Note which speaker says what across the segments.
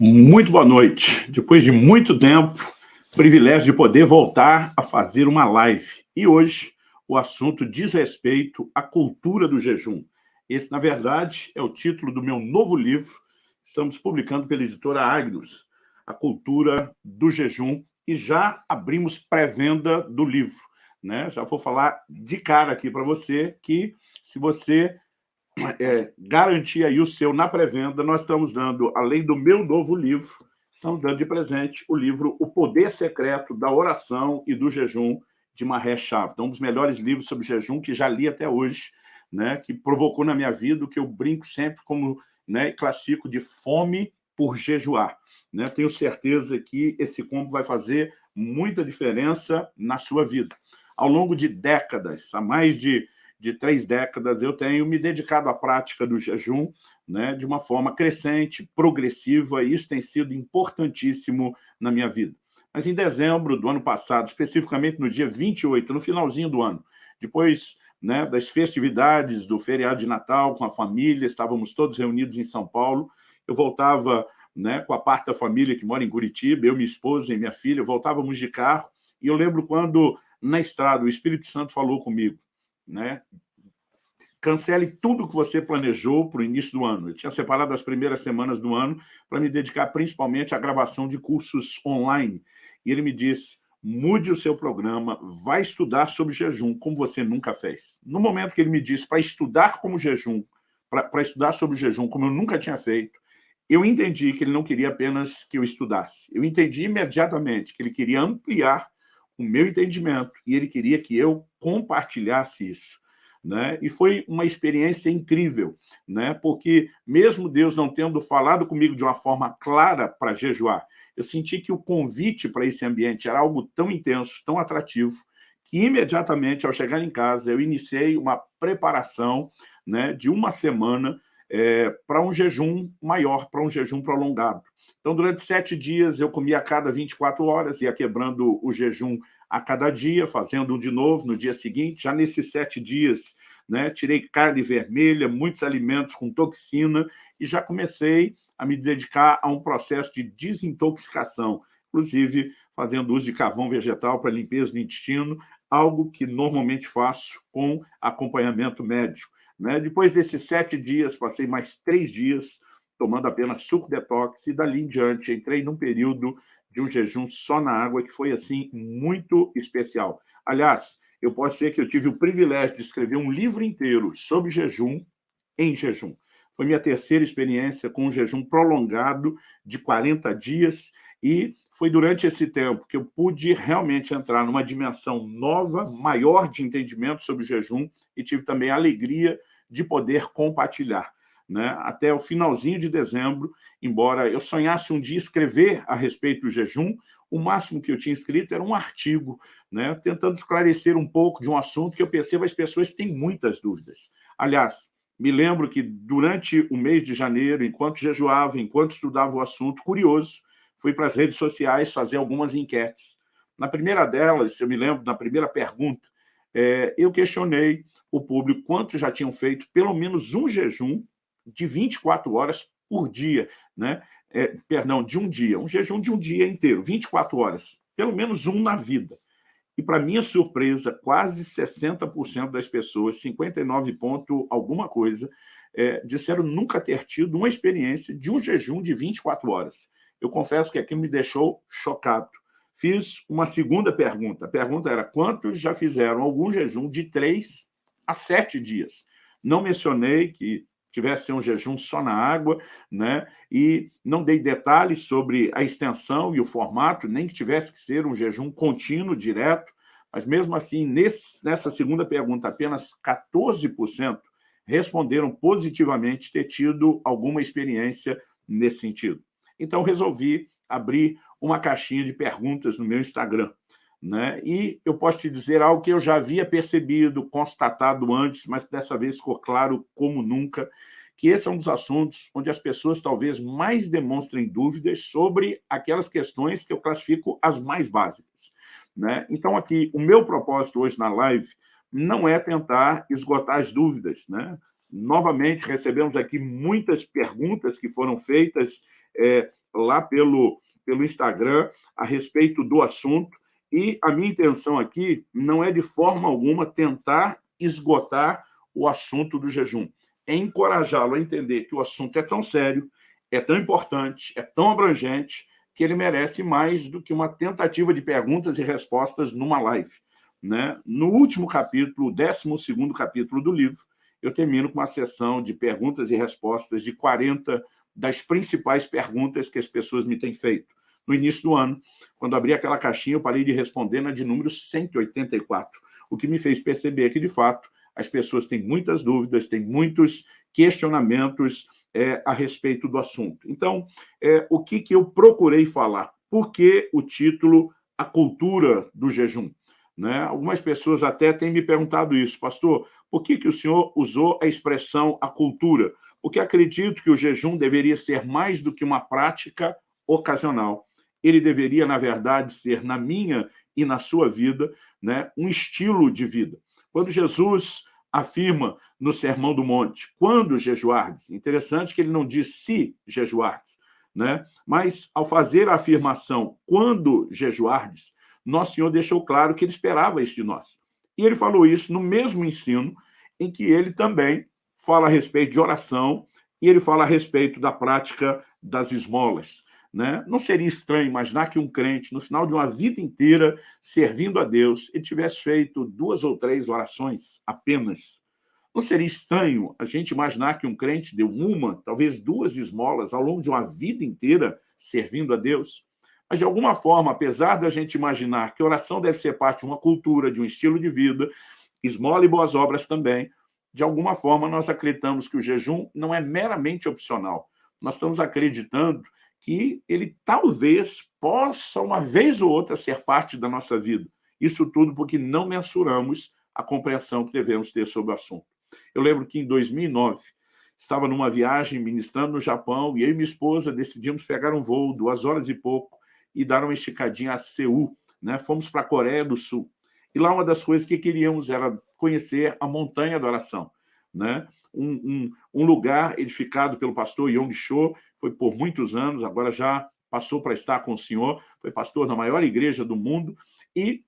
Speaker 1: Muito boa noite. Depois de muito tempo, privilégio de poder voltar a fazer uma live. E hoje, o assunto diz respeito à cultura do jejum. Esse, na verdade, é o título do meu novo livro. Estamos publicando pela editora Agnus, A Cultura do Jejum, e já abrimos pré-venda do livro. Né? Já vou falar de cara aqui para você que, se você é, garantir aí o seu na pré-venda, nós estamos dando, além do meu novo livro, estamos dando de presente o livro O Poder Secreto da Oração e do Jejum, de Maré Chave. Então, um dos melhores livros sobre jejum que já li até hoje, né, que provocou na minha vida o que eu brinco sempre como né, classifico de fome por jejuar. Né? Tenho certeza que esse combo vai fazer muita diferença na sua vida. Ao longo de décadas, há mais de de três décadas, eu tenho me dedicado à prática do jejum né, de uma forma crescente, progressiva, e isso tem sido importantíssimo na minha vida. Mas em dezembro do ano passado, especificamente no dia 28, no finalzinho do ano, depois né, das festividades do feriado de Natal com a família, estávamos todos reunidos em São Paulo, eu voltava né, com a parte da família que mora em Curitiba, eu, minha esposa e minha filha, voltávamos de carro, e eu lembro quando, na estrada, o Espírito Santo falou comigo, né? Cancele tudo que você planejou para o início do ano. Eu tinha separado as primeiras semanas do ano para me dedicar principalmente à gravação de cursos online. E ele me disse, mude o seu programa, vai estudar sobre jejum, como você nunca fez. No momento que ele me disse para estudar como jejum, para estudar sobre jejum, como eu nunca tinha feito, eu entendi que ele não queria apenas que eu estudasse. Eu entendi imediatamente que ele queria ampliar o meu entendimento e ele queria que eu compartilhasse isso. Né? E foi uma experiência incrível, né? porque mesmo Deus não tendo falado comigo de uma forma clara para jejuar, eu senti que o convite para esse ambiente era algo tão intenso, tão atrativo, que imediatamente, ao chegar em casa, eu iniciei uma preparação né, de uma semana é, para um jejum maior, para um jejum prolongado. Então, durante sete dias, eu comia a cada 24 horas, ia quebrando o jejum a cada dia, fazendo um de novo no dia seguinte. Já nesses sete dias, né, tirei carne vermelha, muitos alimentos com toxina, e já comecei a me dedicar a um processo de desintoxicação, inclusive fazendo uso de carvão vegetal para limpeza do intestino, algo que normalmente faço com acompanhamento médico. Né? Depois desses sete dias, passei mais três dias tomando apenas suco detox, e dali em diante entrei num período de um jejum só na água, que foi, assim, muito especial. Aliás, eu posso dizer que eu tive o privilégio de escrever um livro inteiro sobre jejum em jejum. Foi minha terceira experiência com um jejum prolongado de 40 dias e foi durante esse tempo que eu pude realmente entrar numa dimensão nova, maior de entendimento sobre o jejum e tive também a alegria de poder compartilhar né, até o finalzinho de dezembro, embora eu sonhasse um dia escrever a respeito do jejum, o máximo que eu tinha escrito era um artigo, né, tentando esclarecer um pouco de um assunto que eu percebo as pessoas têm muitas dúvidas. Aliás, me lembro que durante o mês de janeiro, enquanto jejuava, enquanto estudava o assunto, curioso, fui para as redes sociais fazer algumas enquetes. Na primeira delas, eu me lembro, na primeira pergunta, é, eu questionei o público quantos já tinham feito pelo menos um jejum de 24 horas por dia, né? É, perdão, de um dia, um jejum de um dia inteiro, 24 horas, pelo menos um na vida. E, para minha surpresa, quase 60% das pessoas, 59 ponto alguma coisa, é, disseram nunca ter tido uma experiência de um jejum de 24 horas. Eu confesso que aquilo me deixou chocado. Fiz uma segunda pergunta. A pergunta era, quantos já fizeram algum jejum de 3 a 7 dias? Não mencionei que tivesse um jejum só na água, né? e não dei detalhes sobre a extensão e o formato, nem que tivesse que ser um jejum contínuo, direto, mas mesmo assim, nesse, nessa segunda pergunta, apenas 14% responderam positivamente ter tido alguma experiência nesse sentido. Então, resolvi abrir uma caixinha de perguntas no meu Instagram. Né? E eu posso te dizer algo que eu já havia percebido, constatado antes, mas dessa vez ficou claro como nunca, que esse é um dos assuntos onde as pessoas talvez mais demonstrem dúvidas sobre aquelas questões que eu classifico as mais básicas. Né? Então, aqui, o meu propósito hoje na live não é tentar esgotar as dúvidas. Né? Novamente, recebemos aqui muitas perguntas que foram feitas é, lá pelo, pelo Instagram a respeito do assunto, e a minha intenção aqui não é de forma alguma tentar esgotar o assunto do jejum, é encorajá-lo a entender que o assunto é tão sério, é tão importante, é tão abrangente, que ele merece mais do que uma tentativa de perguntas e respostas numa live. Né? No último capítulo, o 12 capítulo do livro, eu termino com uma sessão de perguntas e respostas de 40 das principais perguntas que as pessoas me têm feito. No início do ano, quando abri aquela caixinha, eu parei de responder na de número 184, o que me fez perceber que, de fato, as pessoas têm muitas dúvidas, têm muitos questionamentos é, a respeito do assunto. Então, é, o que, que eu procurei falar? Por que o título A Cultura do Jejum? Né? Algumas pessoas até têm me perguntado isso, pastor, por que, que o senhor usou a expressão a cultura? Porque acredito que o jejum deveria ser mais do que uma prática ocasional. Ele deveria, na verdade, ser, na minha e na sua vida, né, um estilo de vida. Quando Jesus afirma no Sermão do Monte, quando jejuardes, interessante que ele não diz se jejuardes, né? mas ao fazer a afirmação quando jejuardes, nosso Senhor deixou claro que ele esperava isso de nós. E ele falou isso no mesmo ensino em que ele também fala a respeito de oração e ele fala a respeito da prática das esmolas. Né? Não seria estranho imaginar que um crente, no final de uma vida inteira servindo a Deus, ele tivesse feito duas ou três orações apenas. Não seria estranho a gente imaginar que um crente deu uma, talvez duas esmolas ao longo de uma vida inteira servindo a Deus? Mas, de alguma forma, apesar da gente imaginar que oração deve ser parte de uma cultura, de um estilo de vida, esmola e boas obras também, de alguma forma nós acreditamos que o jejum não é meramente opcional. Nós estamos acreditando que ele talvez possa, uma vez ou outra, ser parte da nossa vida. Isso tudo porque não mensuramos a compreensão que devemos ter sobre o assunto. Eu lembro que em 2009, estava numa viagem ministrando no Japão e eu e minha esposa decidimos pegar um voo, duas horas e pouco, e dar uma esticadinha a Seul. Né? Fomos para a Coreia do Sul. E lá uma das coisas que queríamos era conhecer a Montanha da Oração. Né? Um, um, um lugar edificado pelo pastor Yong Cho, foi por muitos anos, agora já passou para estar com o senhor, foi pastor na maior igreja do mundo, e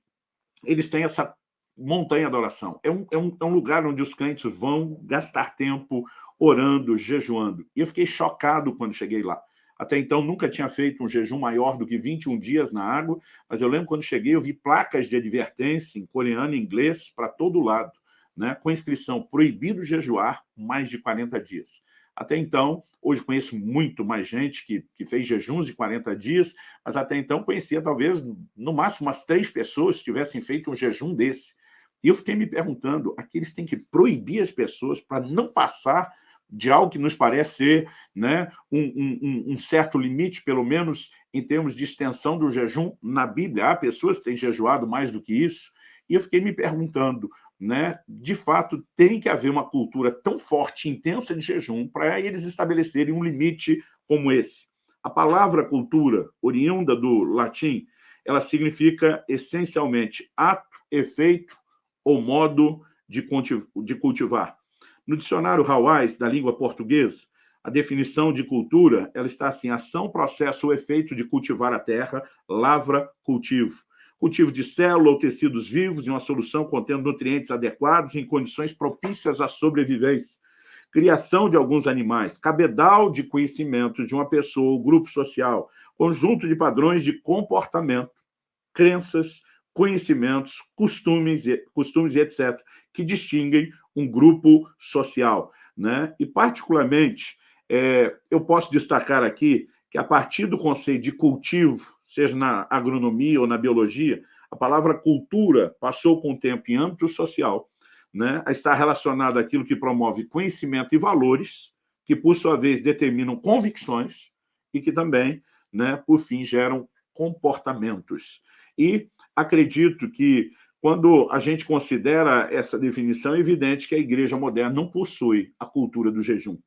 Speaker 1: eles têm essa montanha da oração. É um, é, um, é um lugar onde os crentes vão gastar tempo orando, jejuando. E eu fiquei chocado quando cheguei lá. Até então, nunca tinha feito um jejum maior do que 21 dias na água, mas eu lembro quando cheguei, eu vi placas de advertência em coreano e inglês para todo lado, né, com inscrição proibido jejuar mais de 40 dias. Até então, hoje conheço muito mais gente que, que fez jejuns de 40 dias, mas até então conhecia talvez, no máximo, umas três pessoas que tivessem feito um jejum desse. E eu fiquei me perguntando, aqui eles têm que proibir as pessoas para não passar de algo que nos parece ser né, um, um, um, certo limite, pelo menos em termos de extensão do jejum na Bíblia. Há pessoas que têm jejuado mais do que isso. E eu fiquei me perguntando, né, de fato, tem que haver uma cultura tão forte intensa de jejum para eles estabelecerem um limite como esse. A palavra cultura, oriunda do latim, ela significa essencialmente ato, efeito ou modo de cultivar. No dicionário Hawais, da língua portuguesa, a definição de cultura ela está assim, ação, processo ou efeito de cultivar a terra, lavra, cultivo. Cultivo de célula ou tecidos vivos em uma solução contendo nutrientes adequados em condições propícias à sobrevivência. Criação de alguns animais, cabedal de conhecimentos de uma pessoa ou grupo social, conjunto de padrões de comportamento, crenças, conhecimentos, costumes, costumes e etc., que distinguem um grupo social. Né? E, particularmente, é, eu posso destacar aqui que, a partir do conceito de cultivo, seja na agronomia ou na biologia, a palavra cultura passou com o tempo em âmbito social né, a estar relacionada àquilo que promove conhecimento e valores, que, por sua vez, determinam convicções e que também, né, por fim, geram comportamentos. E acredito que quando a gente considera essa definição, é evidente que a igreja moderna não possui a cultura do jejum.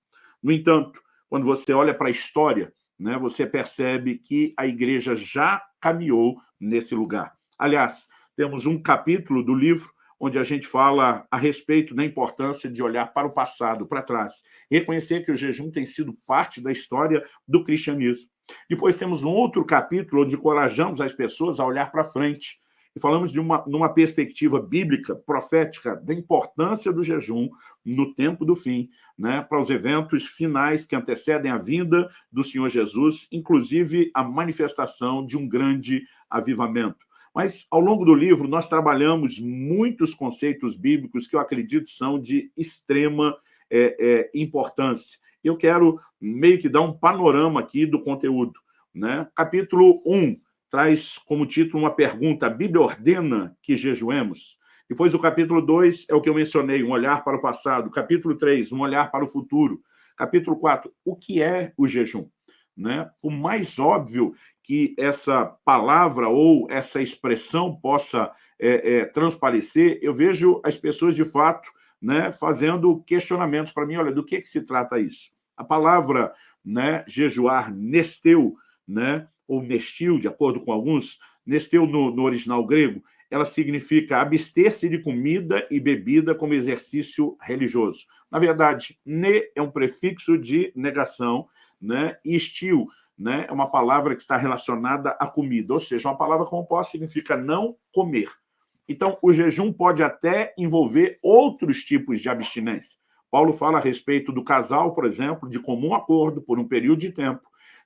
Speaker 1: No entanto, quando você olha para a história, né, você percebe que a igreja já caminhou nesse lugar. Aliás, temos um capítulo do livro onde a gente fala a respeito da importância de olhar para o passado, para trás, reconhecer que o jejum tem sido parte da história do cristianismo. Depois temos um outro capítulo onde encorajamos as pessoas a olhar para frente, e falamos de uma, numa perspectiva bíblica, profética, da importância do jejum no tempo do fim, né, para os eventos finais que antecedem a vinda do Senhor Jesus, inclusive a manifestação de um grande avivamento. Mas, ao longo do livro, nós trabalhamos muitos conceitos bíblicos que eu acredito são de extrema é, é, importância. Eu quero meio que dar um panorama aqui do conteúdo. Né? Capítulo 1 traz como título uma pergunta, a Bíblia ordena que jejuemos? Depois o capítulo 2 é o que eu mencionei, um olhar para o passado. Capítulo 3, um olhar para o futuro. Capítulo 4, o que é o jejum? Né? O mais óbvio que essa palavra ou essa expressão possa é, é, transparecer, eu vejo as pessoas, de fato, né, fazendo questionamentos para mim. Olha, do que, que se trata isso? A palavra né, jejuar, nesteu, né, ou nestil, de acordo com alguns, nesteu no, no original grego, ela significa abster-se de comida e bebida como exercício religioso. Na verdade, ne é um prefixo de negação, né? e estil né? é uma palavra que está relacionada à comida, ou seja, uma palavra composta significa não comer. Então, o jejum pode até envolver outros tipos de abstinência. Paulo fala a respeito do casal, por exemplo, de comum acordo, por um período de tempo,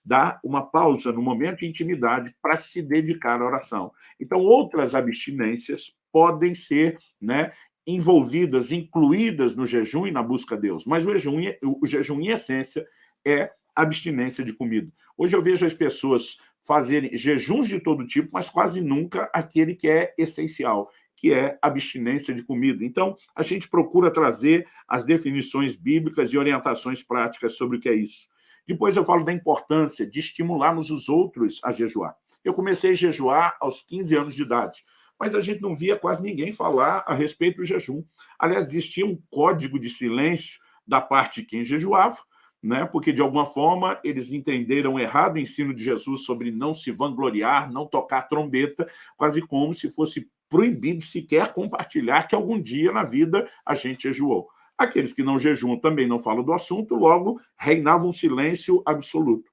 Speaker 1: dar uma pausa no momento de intimidade para se dedicar à oração. Então, outras abstinências podem ser né, envolvidas, incluídas no jejum e na busca a Deus. Mas o jejum, o jejum, em essência, é abstinência de comida. Hoje eu vejo as pessoas fazerem jejuns de todo tipo, mas quase nunca aquele que é essencial, que é abstinência de comida. Então, a gente procura trazer as definições bíblicas e orientações práticas sobre o que é isso. Depois eu falo da importância de estimularmos os outros a jejuar. Eu comecei a jejuar aos 15 anos de idade, mas a gente não via quase ninguém falar a respeito do jejum. Aliás, existia um código de silêncio da parte de quem jejuava, né? porque, de alguma forma, eles entenderam errado o ensino de Jesus sobre não se vangloriar, não tocar trombeta, quase como se fosse proibido sequer compartilhar que algum dia na vida a gente jejuou. Aqueles que não jejuam também não falam do assunto, logo reinava um silêncio absoluto.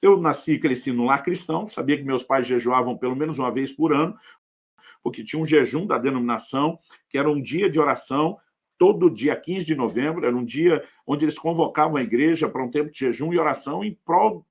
Speaker 1: Eu nasci e cresci no lar cristão, sabia que meus pais jejuavam pelo menos uma vez por ano, porque tinha um jejum da denominação, que era um dia de oração, todo dia 15 de novembro, era um dia onde eles convocavam a igreja para um tempo de jejum e oração em prol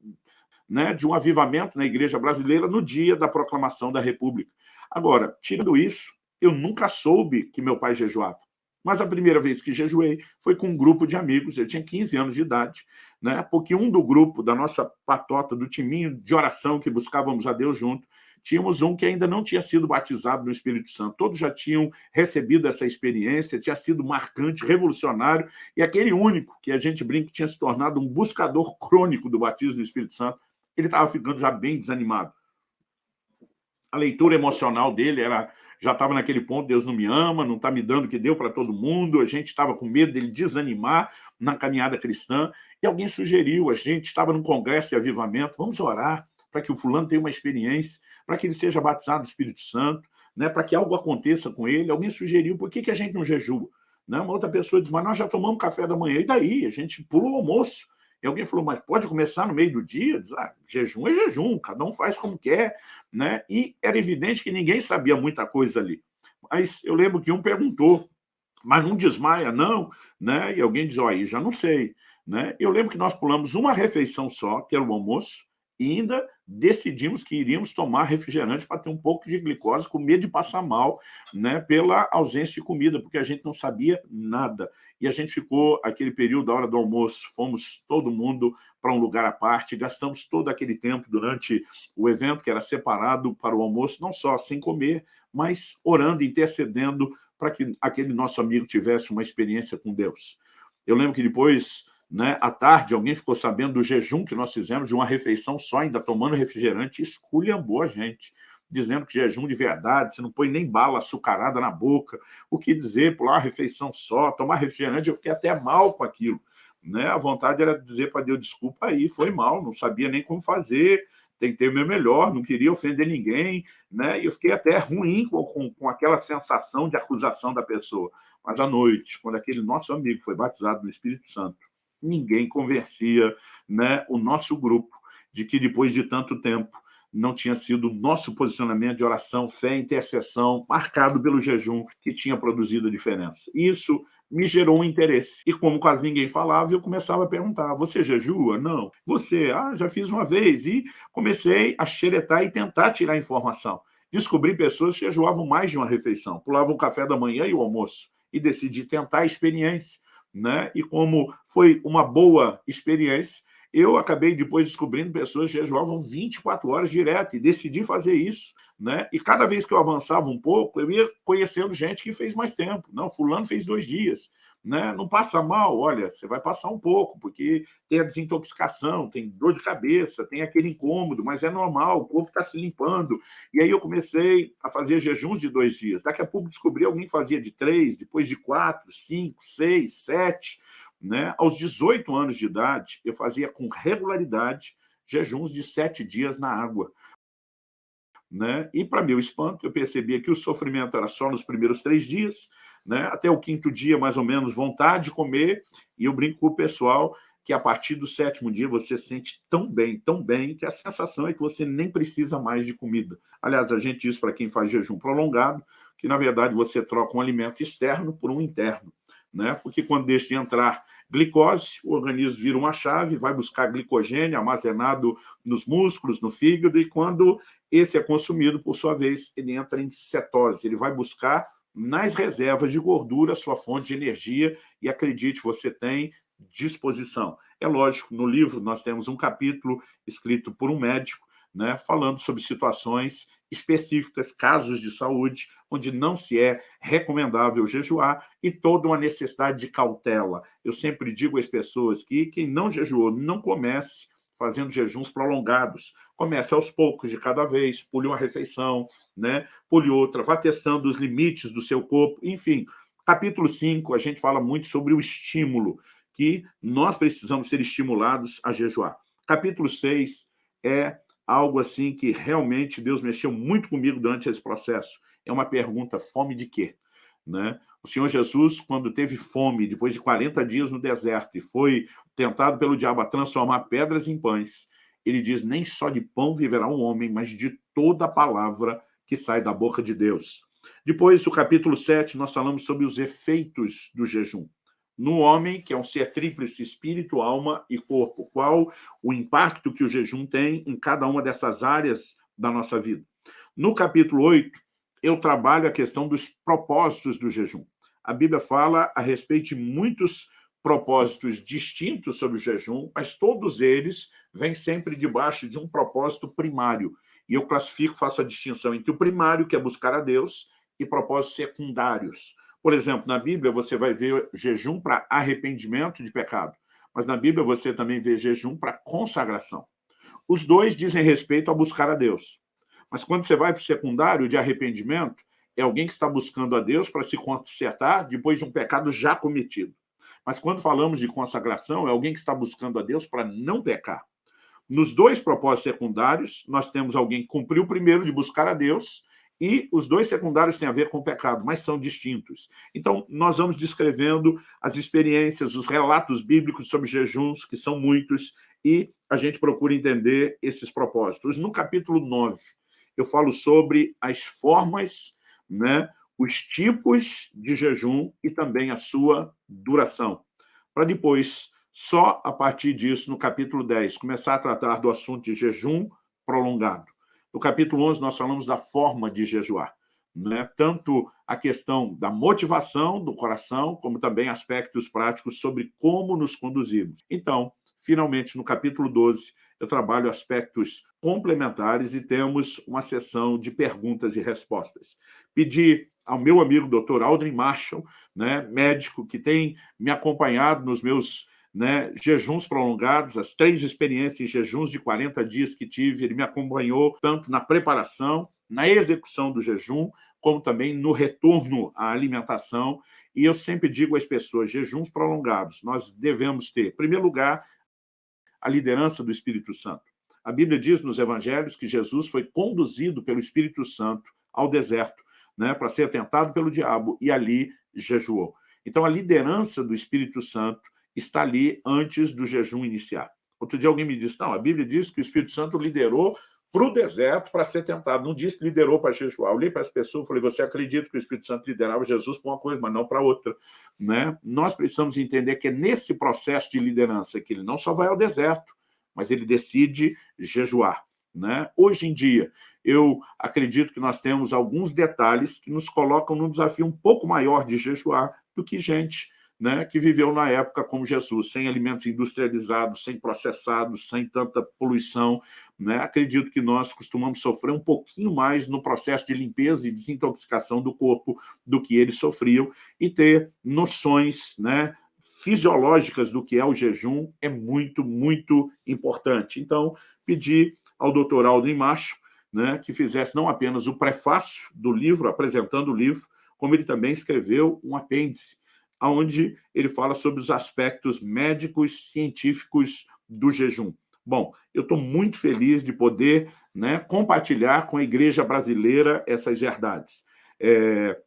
Speaker 1: né, de um avivamento na igreja brasileira no dia da proclamação da República. Agora, tirando isso, eu nunca soube que meu pai jejuava. Mas a primeira vez que jejuei foi com um grupo de amigos, eu tinha 15 anos de idade, né? porque um do grupo, da nossa patota, do timinho de oração que buscávamos a Deus junto, tínhamos um que ainda não tinha sido batizado no Espírito Santo. Todos já tinham recebido essa experiência, tinha sido marcante, revolucionário, e aquele único que a gente brinca tinha se tornado um buscador crônico do batismo no Espírito Santo, ele estava ficando já bem desanimado. A leitura emocional dele era já estava naquele ponto, Deus não me ama, não está me dando o que deu para todo mundo, a gente estava com medo dele desanimar na caminhada cristã, e alguém sugeriu, a gente estava num congresso de avivamento, vamos orar para que o fulano tenha uma experiência, para que ele seja batizado do Espírito Santo, né, para que algo aconteça com ele. Alguém sugeriu, por que, que a gente não jejua? Né? Uma outra pessoa diz, mas nós já tomamos café da manhã, e daí? A gente pula o almoço. E alguém falou, mas pode começar no meio do dia? Diz, ah, jejum é jejum, cada um faz como quer. Né? E era evidente que ninguém sabia muita coisa ali. Mas eu lembro que um perguntou, mas não desmaia, não? Né? E alguém diz, aí já não sei. Né? Eu lembro que nós pulamos uma refeição só, que era o almoço, e ainda decidimos que iríamos tomar refrigerante para ter um pouco de glicose, com medo de passar mal, né, pela ausência de comida, porque a gente não sabia nada. E a gente ficou, aquele período, da hora do almoço, fomos todo mundo para um lugar à parte, gastamos todo aquele tempo durante o evento, que era separado para o almoço, não só sem comer, mas orando, intercedendo para que aquele nosso amigo tivesse uma experiência com Deus. Eu lembro que depois né? À tarde, alguém ficou sabendo do jejum que nós fizemos, de uma refeição só, ainda tomando refrigerante, e esculhambou a gente, dizendo que jejum de verdade, você não põe nem bala açucarada na boca. O que dizer, pular uma refeição só, tomar refrigerante, eu fiquei até mal com aquilo. Né? A vontade era dizer para Deus, desculpa aí, foi mal, não sabia nem como fazer, tentei o meu melhor, não queria ofender ninguém, né? e eu fiquei até ruim com, com, com aquela sensação de acusação da pessoa. Mas à noite, quando aquele nosso amigo foi batizado no Espírito Santo, ninguém convencia né, o nosso grupo. de que depois de tanto tempo não tinha sido o nosso posicionamento de oração, fé, intercessão, marcado pelo jejum, que tinha produzido a diferença. Isso me gerou um interesse. E como quase ninguém falava, eu começava a perguntar, você jejua? Não. Você? Ah, já fiz uma vez. E comecei a xeretar e tentar tirar informação. Descobri pessoas que jejuavam mais de uma refeição, pulavam o café da manhã e o almoço. E decidi tentar a experiência. Né? E como foi uma boa experiência, eu acabei depois descobrindo pessoas que jejuavam 24 horas direto e decidi fazer isso. Né? E cada vez que eu avançava um pouco, eu ia conhecendo gente que fez mais tempo. Não, fulano fez dois dias. Né? Não passa mal, olha, você vai passar um pouco, porque tem a desintoxicação, tem dor de cabeça, tem aquele incômodo, mas é normal, o corpo está se limpando. E aí eu comecei a fazer jejuns de dois dias. Daqui a pouco descobri alguém fazia de três, depois de quatro, cinco, seis, sete. Né? Aos 18 anos de idade, eu fazia com regularidade jejuns de sete dias na água. Né? E, para meu espanto, eu percebia que o sofrimento era só nos primeiros três dias, né? até o quinto dia, mais ou menos, vontade de comer, e eu brinco com o pessoal que a partir do sétimo dia você sente tão bem, tão bem, que a sensação é que você nem precisa mais de comida. Aliás, a gente diz para quem faz jejum prolongado, que na verdade você troca um alimento externo por um interno né? porque quando deixa de entrar glicose, o organismo vira uma chave, vai buscar glicogênio armazenado nos músculos, no fígado, e quando esse é consumido, por sua vez, ele entra em cetose, ele vai buscar nas reservas de gordura sua fonte de energia, e acredite, você tem disposição. É lógico, no livro nós temos um capítulo escrito por um médico, né, falando sobre situações específicas, casos de saúde, onde não se é recomendável jejuar e toda uma necessidade de cautela. Eu sempre digo às pessoas que quem não jejuou, não comece fazendo jejuns prolongados. Comece aos poucos de cada vez, pule uma refeição, né? pule outra, vá testando os limites do seu corpo, enfim. Capítulo 5, a gente fala muito sobre o estímulo, que nós precisamos ser estimulados a jejuar. Capítulo 6 é algo assim que realmente Deus mexeu muito comigo durante esse processo. É uma pergunta, fome de quê? Né? O Senhor Jesus, quando teve fome, depois de 40 dias no deserto, e foi tentado pelo diabo a transformar pedras em pães, ele diz, nem só de pão viverá um homem, mas de toda a palavra que sai da boca de Deus. Depois, o capítulo 7, nós falamos sobre os efeitos do jejum no homem, que é um ser tríplice, espírito, alma e corpo. Qual o impacto que o jejum tem em cada uma dessas áreas da nossa vida. No capítulo 8, eu trabalho a questão dos propósitos do jejum. A Bíblia fala a respeito de muitos propósitos distintos sobre o jejum, mas todos eles vêm sempre debaixo de um propósito primário. E eu classifico, faço a distinção entre o primário, que é buscar a Deus, e propósitos secundários. Por exemplo, na Bíblia você vai ver jejum para arrependimento de pecado, mas na Bíblia você também vê jejum para consagração. Os dois dizem respeito a buscar a Deus. Mas quando você vai para o secundário de arrependimento, é alguém que está buscando a Deus para se consertar depois de um pecado já cometido. Mas quando falamos de consagração, é alguém que está buscando a Deus para não pecar. Nos dois propósitos secundários, nós temos alguém que cumpriu o primeiro de buscar a Deus e os dois secundários têm a ver com o pecado, mas são distintos. Então, nós vamos descrevendo as experiências, os relatos bíblicos sobre jejuns, que são muitos, e a gente procura entender esses propósitos. No capítulo 9, eu falo sobre as formas, né, os tipos de jejum e também a sua duração. Para depois, só a partir disso, no capítulo 10, começar a tratar do assunto de jejum prolongado. No capítulo 11, nós falamos da forma de jejuar. Né? Tanto a questão da motivação do coração, como também aspectos práticos sobre como nos conduzimos. Então, finalmente, no capítulo 12, eu trabalho aspectos complementares e temos uma sessão de perguntas e respostas. Pedi ao meu amigo Dr. Aldrin Marshall, né, médico que tem me acompanhado nos meus né, jejuns prolongados, as três experiências em jejuns de 40 dias que tive, ele me acompanhou tanto na preparação, na execução do jejum, como também no retorno à alimentação. E eu sempre digo às pessoas, jejuns prolongados, nós devemos ter, em primeiro lugar, a liderança do Espírito Santo. A Bíblia diz nos evangelhos que Jesus foi conduzido pelo Espírito Santo ao deserto, né, para ser tentado pelo diabo, e ali jejuou. Então, a liderança do Espírito Santo está ali antes do jejum iniciar. Outro dia alguém me disse, não, a Bíblia diz que o Espírito Santo liderou para o deserto para ser tentado. Não disse que liderou para jejuar. Eu olhei para as pessoas e falei, você acredita que o Espírito Santo liderava Jesus para uma coisa, mas não para outra. Né? Nós precisamos entender que é nesse processo de liderança que ele não só vai ao deserto, mas ele decide jejuar. Né? Hoje em dia, eu acredito que nós temos alguns detalhes que nos colocam num desafio um pouco maior de jejuar do que gente né, que viveu na época como Jesus, sem alimentos industrializados, sem processados, sem tanta poluição. Né? Acredito que nós costumamos sofrer um pouquinho mais no processo de limpeza e desintoxicação do corpo do que eles sofriam e ter noções né, fisiológicas do que é o jejum é muito, muito importante. Então, pedi ao doutor Aldo Macho né, que fizesse não apenas o prefácio do livro, apresentando o livro, como ele também escreveu um apêndice onde ele fala sobre os aspectos médicos científicos do jejum. Bom, eu estou muito feliz de poder né, compartilhar com a igreja brasileira essas verdades. É,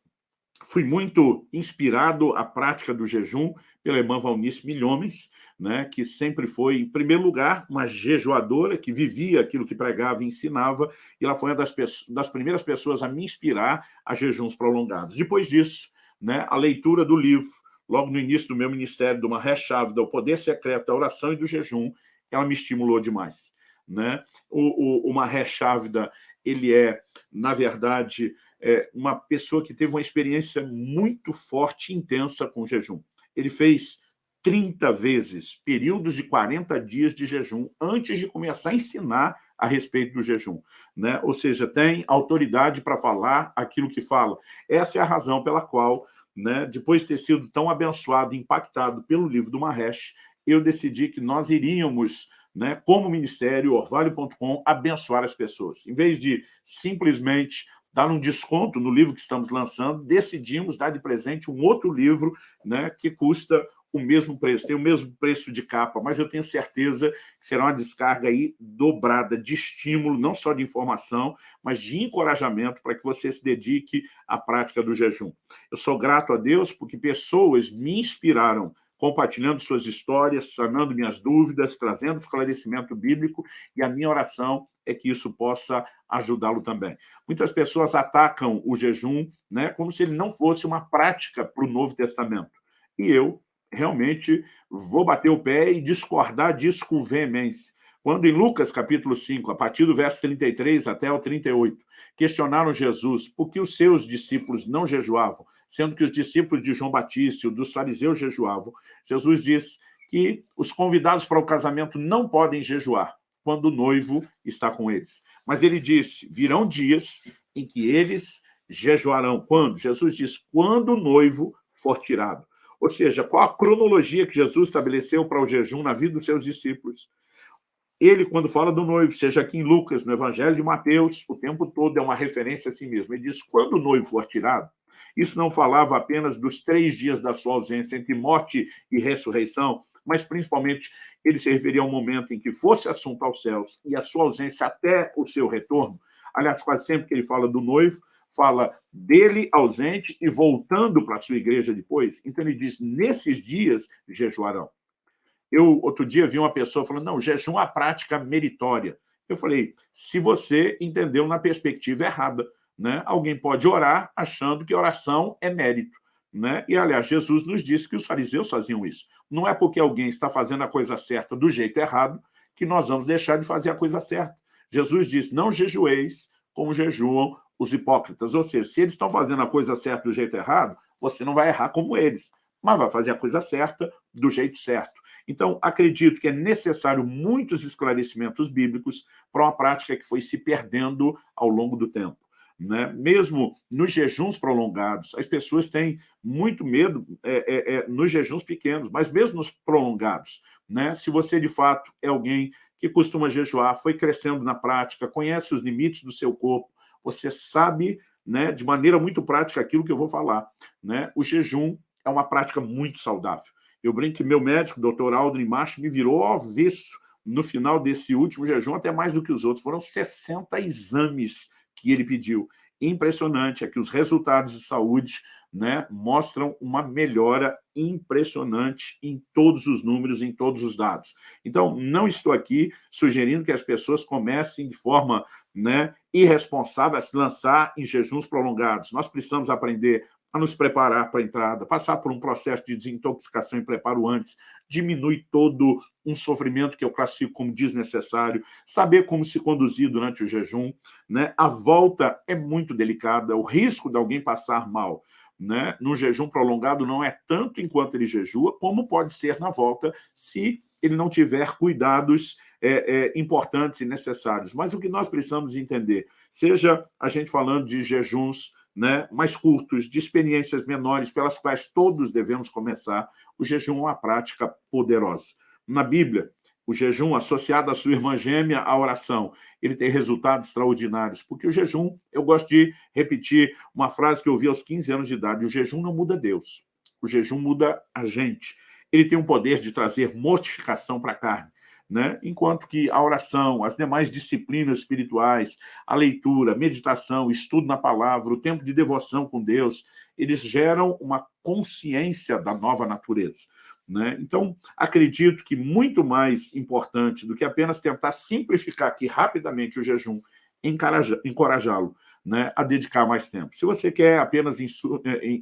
Speaker 1: fui muito inspirado à prática do jejum pela irmã Valnice Milhomens, né, que sempre foi, em primeiro lugar, uma jejuadora que vivia aquilo que pregava e ensinava, e ela foi uma das, das primeiras pessoas a me inspirar a jejuns prolongados. Depois disso, né, a leitura do livro, logo no início do meu ministério, de uma ré-chave do poder secreto da oração e do jejum, ela me estimulou demais. Né? O, o, Chávida, ele é, na verdade, é uma pessoa que teve uma experiência muito forte e intensa com jejum. Ele fez 30 vezes períodos de 40 dias de jejum antes de começar a ensinar a respeito do jejum. Né? Ou seja, tem autoridade para falar aquilo que fala. Essa é a razão pela qual né, depois de ter sido tão abençoado impactado pelo livro do Mahesh, eu decidi que nós iríamos, né, como ministério, orvalho.com, abençoar as pessoas. Em vez de simplesmente dar um desconto no livro que estamos lançando, decidimos dar de presente um outro livro né, que custa o mesmo preço, tem o mesmo preço de capa, mas eu tenho certeza que será uma descarga aí dobrada de estímulo, não só de informação, mas de encorajamento para que você se dedique à prática do jejum. Eu sou grato a Deus porque pessoas me inspiraram compartilhando suas histórias, sanando minhas dúvidas, trazendo esclarecimento bíblico, e a minha oração é que isso possa ajudá-lo também. Muitas pessoas atacam o jejum né, como se ele não fosse uma prática para o Novo Testamento. E eu realmente vou bater o pé e discordar disso com veemência. Quando em Lucas, capítulo 5, a partir do verso 33 até o 38, questionaram Jesus por que os seus discípulos não jejuavam, sendo que os discípulos de João Batista e dos fariseus jejuavam, Jesus diz que os convidados para o casamento não podem jejuar quando o noivo está com eles. Mas ele disse, virão dias em que eles jejuarão. Quando? Jesus diz, quando o noivo for tirado. Ou seja, qual a cronologia que Jesus estabeleceu para o jejum na vida dos seus discípulos? Ele, quando fala do noivo, seja aqui em Lucas, no Evangelho de Mateus, o tempo todo é uma referência a si mesmo. Ele diz, quando o noivo for tirado, isso não falava apenas dos três dias da sua ausência entre morte e ressurreição, mas principalmente ele se referia ao momento em que fosse assunto aos céus e a sua ausência até o seu retorno. Aliás, quase sempre que ele fala do noivo, fala dele ausente e voltando para a sua igreja depois. Então ele diz, nesses dias jejuarão. Eu, outro dia, vi uma pessoa falando, não, jejum é uma prática meritória. Eu falei, se você entendeu na perspectiva errada, né? alguém pode orar achando que oração é mérito. Né? E, aliás, Jesus nos disse que os fariseus faziam isso. Não é porque alguém está fazendo a coisa certa do jeito errado que nós vamos deixar de fazer a coisa certa. Jesus disse, não jejueis como jejuam os hipócritas. Ou seja, se eles estão fazendo a coisa certa do jeito errado, você não vai errar como eles, mas vai fazer a coisa certa do jeito certo. Então, acredito que é necessário muitos esclarecimentos bíblicos para uma prática que foi se perdendo ao longo do tempo. Né? Mesmo nos jejuns prolongados, as pessoas têm muito medo é, é, é, nos jejuns pequenos, mas mesmo nos prolongados. Né? Se você, de fato, é alguém que costuma jejuar, foi crescendo na prática, conhece os limites do seu corpo, você sabe né, de maneira muito prática aquilo que eu vou falar. Né? O jejum é uma prática muito saudável. Eu brinco que meu médico, doutor Aldrin Macho, me virou avesso no final desse último jejum, até mais do que os outros. Foram 60 exames que ele pediu. impressionante, é que os resultados de saúde né, mostram uma melhora impressionante em todos os números, em todos os dados. Então, não estou aqui sugerindo que as pessoas comecem de forma né, irresponsável a se lançar em jejuns prolongados. Nós precisamos aprender a nos preparar para a entrada, passar por um processo de desintoxicação e preparo antes, diminui todo um sofrimento que eu classifico como desnecessário, saber como se conduzir durante o jejum. Né? A volta é muito delicada, o risco de alguém passar mal né, no jejum prolongado não é tanto enquanto ele jejua, como pode ser na volta se ele não tiver cuidados é, é, importantes e necessários. Mas o que nós precisamos entender, seja a gente falando de jejuns né, mais curtos, de experiências menores, pelas quais todos devemos começar, o jejum é uma prática poderosa. Na Bíblia, o jejum associado à sua irmã gêmea, a oração, ele tem resultados extraordinários, porque o jejum, eu gosto de repetir uma frase que eu ouvi aos 15 anos de idade, o jejum não muda Deus, o jejum muda a gente. Ele tem o poder de trazer mortificação para a carne, né? enquanto que a oração, as demais disciplinas espirituais, a leitura, meditação, estudo na palavra, o tempo de devoção com Deus, eles geram uma consciência da nova natureza. Né? Então, acredito que muito mais importante do que apenas tentar simplificar aqui rapidamente o jejum, encorajá-lo né, a dedicar mais tempo. Se você quer apenas é,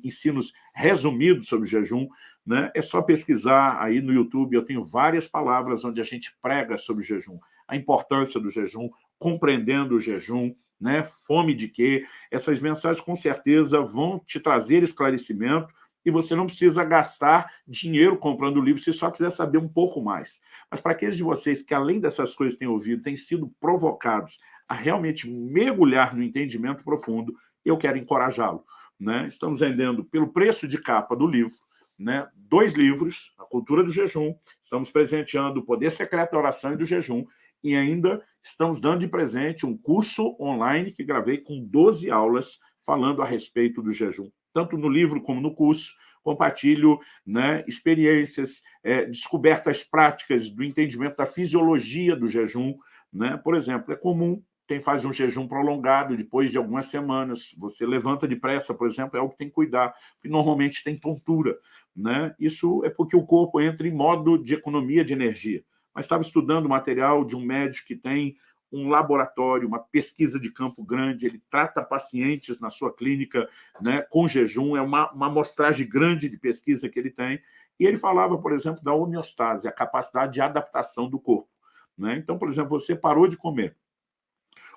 Speaker 1: ensinos resumidos sobre jejum, né, é só pesquisar aí no YouTube, eu tenho várias palavras onde a gente prega sobre jejum, a importância do jejum, compreendendo o jejum, né, fome de quê, essas mensagens com certeza vão te trazer esclarecimento, e você não precisa gastar dinheiro comprando o livro se só quiser saber um pouco mais. Mas para aqueles de vocês que, além dessas coisas têm ouvido, têm sido provocados a realmente mergulhar no entendimento profundo, eu quero encorajá-lo. Né? Estamos vendendo, pelo preço de capa do livro, né? dois livros, A Cultura do Jejum, estamos presenteando o Poder Secreto da Oração e do Jejum, e ainda estamos dando de presente um curso online que gravei com 12 aulas falando a respeito do jejum tanto no livro como no curso, compartilho né, experiências, é, descobertas práticas do entendimento da fisiologia do jejum. Né? Por exemplo, é comum quem faz um jejum prolongado, depois de algumas semanas, você levanta depressa, por exemplo, é algo que tem que cuidar, porque normalmente tem tontura. Né? Isso é porque o corpo entra em modo de economia de energia. Mas estava estudando material de um médico que tem um laboratório, uma pesquisa de campo grande, ele trata pacientes na sua clínica né, com jejum, é uma, uma amostragem grande de pesquisa que ele tem, e ele falava, por exemplo, da homeostase, a capacidade de adaptação do corpo. Né? Então, por exemplo, você parou de comer,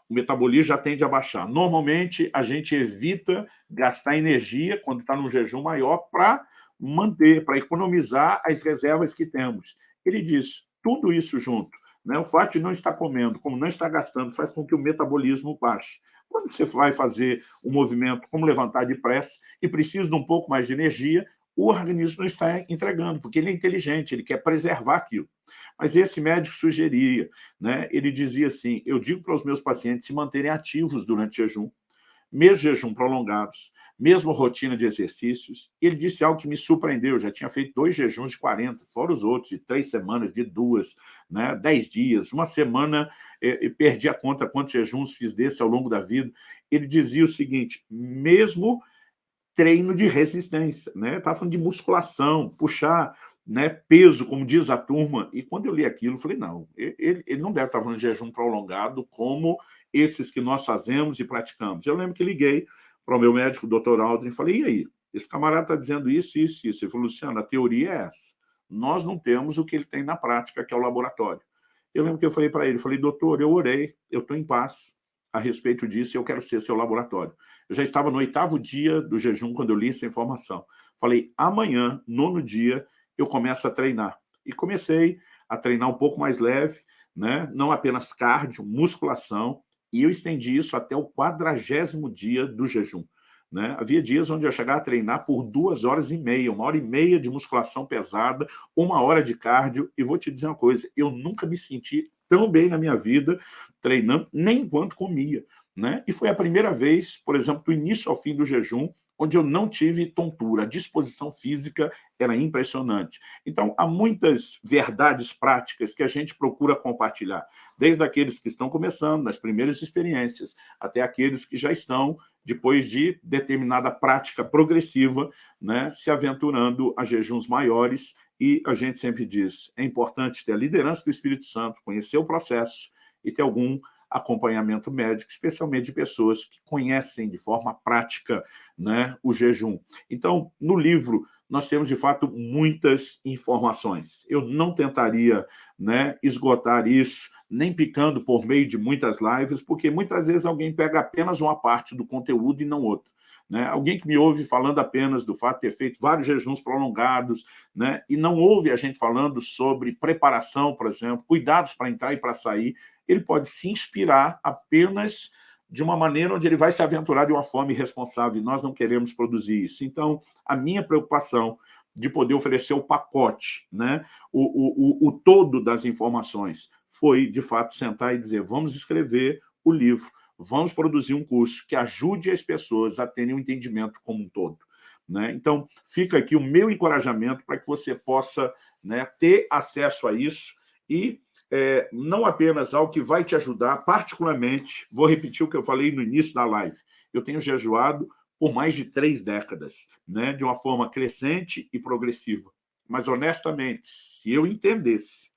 Speaker 1: o metabolismo já tende a baixar. Normalmente, a gente evita gastar energia quando está num jejum maior para manter, para economizar as reservas que temos. Ele diz, tudo isso junto, né? O fato de não estar comendo, como não está gastando, faz com que o metabolismo baixe. Quando você vai fazer um movimento como levantar depressa e precisa de um pouco mais de energia, o organismo não está entregando, porque ele é inteligente, ele quer preservar aquilo. Mas esse médico sugeria, né? ele dizia assim, eu digo para os meus pacientes se manterem ativos durante o jejum, mesmo jejum prolongados, mesmo rotina de exercícios. Ele disse algo que me surpreendeu, já tinha feito dois jejuns de 40, fora os outros, de três semanas, de duas, né, dez dias, uma semana, eh, perdi a conta quantos jejuns fiz desse ao longo da vida. Ele dizia o seguinte, mesmo treino de resistência, né? Estava falando de musculação, puxar né, peso, como diz a turma. E quando eu li aquilo, eu falei, não, ele, ele não deve estar falando de jejum prolongado como esses que nós fazemos e praticamos. Eu lembro que liguei para o meu médico, doutor Aldrin, e falei, e aí? Esse camarada está dizendo isso, isso, isso. Ele falou, Luciano, a teoria é essa. Nós não temos o que ele tem na prática, que é o laboratório. Eu lembro que eu falei para ele, falei, doutor, eu orei, eu estou em paz a respeito disso e eu quero ser seu laboratório. Eu já estava no oitavo dia do jejum quando eu li essa informação. Falei, amanhã, nono dia, eu começo a treinar. E comecei a treinar um pouco mais leve, né? não apenas cardio, musculação, e eu estendi isso até o quadragésimo dia do jejum. Né? Havia dias onde eu chegava a treinar por duas horas e meia, uma hora e meia de musculação pesada, uma hora de cardio, e vou te dizer uma coisa, eu nunca me senti tão bem na minha vida treinando, nem enquanto comia. Né? E foi a primeira vez, por exemplo, do início ao fim do jejum, onde eu não tive tontura. A disposição física era impressionante. Então, há muitas verdades práticas que a gente procura compartilhar, desde aqueles que estão começando, nas primeiras experiências, até aqueles que já estão, depois de determinada prática progressiva, né, se aventurando a jejuns maiores, e a gente sempre diz, é importante ter a liderança do Espírito Santo, conhecer o processo e ter algum acompanhamento médico, especialmente de pessoas que conhecem de forma prática né, o jejum. Então, no livro, nós temos, de fato, muitas informações. Eu não tentaria né, esgotar isso, nem picando por meio de muitas lives, porque muitas vezes alguém pega apenas uma parte do conteúdo e não outra. Né? Alguém que me ouve falando apenas do fato de ter feito vários jejuns prolongados, né? e não ouve a gente falando sobre preparação, por exemplo, cuidados para entrar e para sair, ele pode se inspirar apenas de uma maneira onde ele vai se aventurar de uma forma irresponsável, e nós não queremos produzir isso. Então, a minha preocupação de poder oferecer o pacote, né? o, o, o, o todo das informações, foi, de fato, sentar e dizer, vamos escrever o livro, vamos produzir um curso que ajude as pessoas a terem um entendimento como um todo. Né? Então, fica aqui o meu encorajamento para que você possa né, ter acesso a isso e é, não apenas ao que vai te ajudar, particularmente, vou repetir o que eu falei no início da live, eu tenho jejuado por mais de três décadas, né, de uma forma crescente e progressiva. Mas, honestamente, se eu entendesse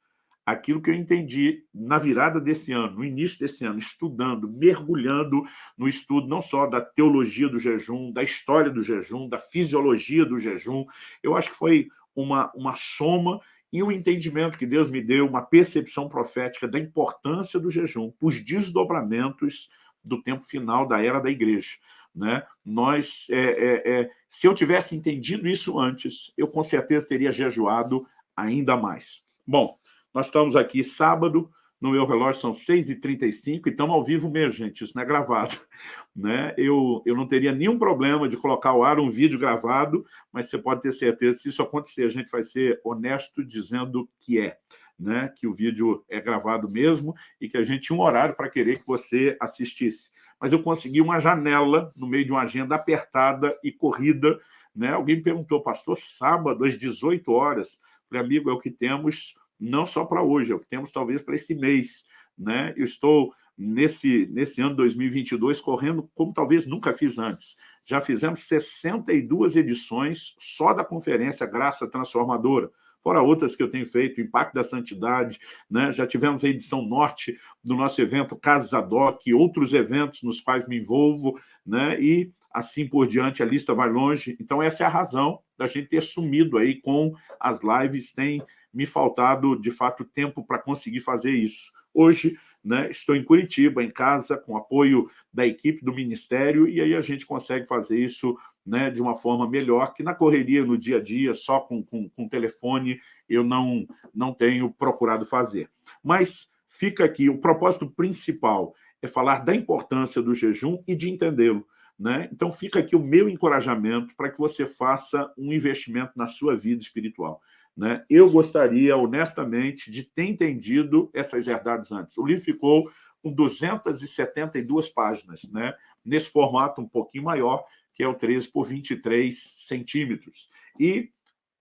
Speaker 1: aquilo que eu entendi na virada desse ano, no início desse ano, estudando, mergulhando no estudo não só da teologia do jejum, da história do jejum, da fisiologia do jejum, eu acho que foi uma, uma soma e um entendimento que Deus me deu, uma percepção profética da importância do jejum, os desdobramentos do tempo final da era da igreja. Né? Nós, é, é, é, se eu tivesse entendido isso antes, eu com certeza teria jejuado ainda mais. Bom, nós estamos aqui sábado, no meu relógio são 6h35, e estamos ao vivo mesmo, gente, isso não é gravado. Né? Eu, eu não teria nenhum problema de colocar ao ar um vídeo gravado, mas você pode ter certeza, se isso acontecer, a gente vai ser honesto dizendo que é. Né, que o vídeo é gravado mesmo e que a gente tinha um horário para querer que você assistisse. Mas eu consegui uma janela no meio de uma agenda apertada e corrida. Né? Alguém me perguntou, pastor, sábado às 18 horas? Falei, amigo, é o que temos não só para hoje, é o que temos talvez para esse mês. Né? Eu estou, nesse, nesse ano 2022, correndo como talvez nunca fiz antes. Já fizemos 62 edições só da conferência Graça Transformadora, fora outras que eu tenho feito, Impacto da Santidade, né? já tivemos a edição norte do nosso evento Casas Adoc, outros eventos nos quais me envolvo, né? e assim por diante, a lista vai longe. Então, essa é a razão da gente ter sumido aí com as lives, tem me faltado, de fato, tempo para conseguir fazer isso. Hoje, né, estou em Curitiba, em casa, com apoio da equipe do Ministério, e aí a gente consegue fazer isso né, de uma forma melhor, que na correria, no dia a dia, só com, com, com telefone, eu não, não tenho procurado fazer. Mas fica aqui, o propósito principal é falar da importância do jejum e de entendê-lo. Né? Então, fica aqui o meu encorajamento para que você faça um investimento na sua vida espiritual. Né? Eu gostaria, honestamente, de ter entendido essas verdades antes. O livro ficou com 272 páginas, né? nesse formato um pouquinho maior, que é o 13 por 23 centímetros. E,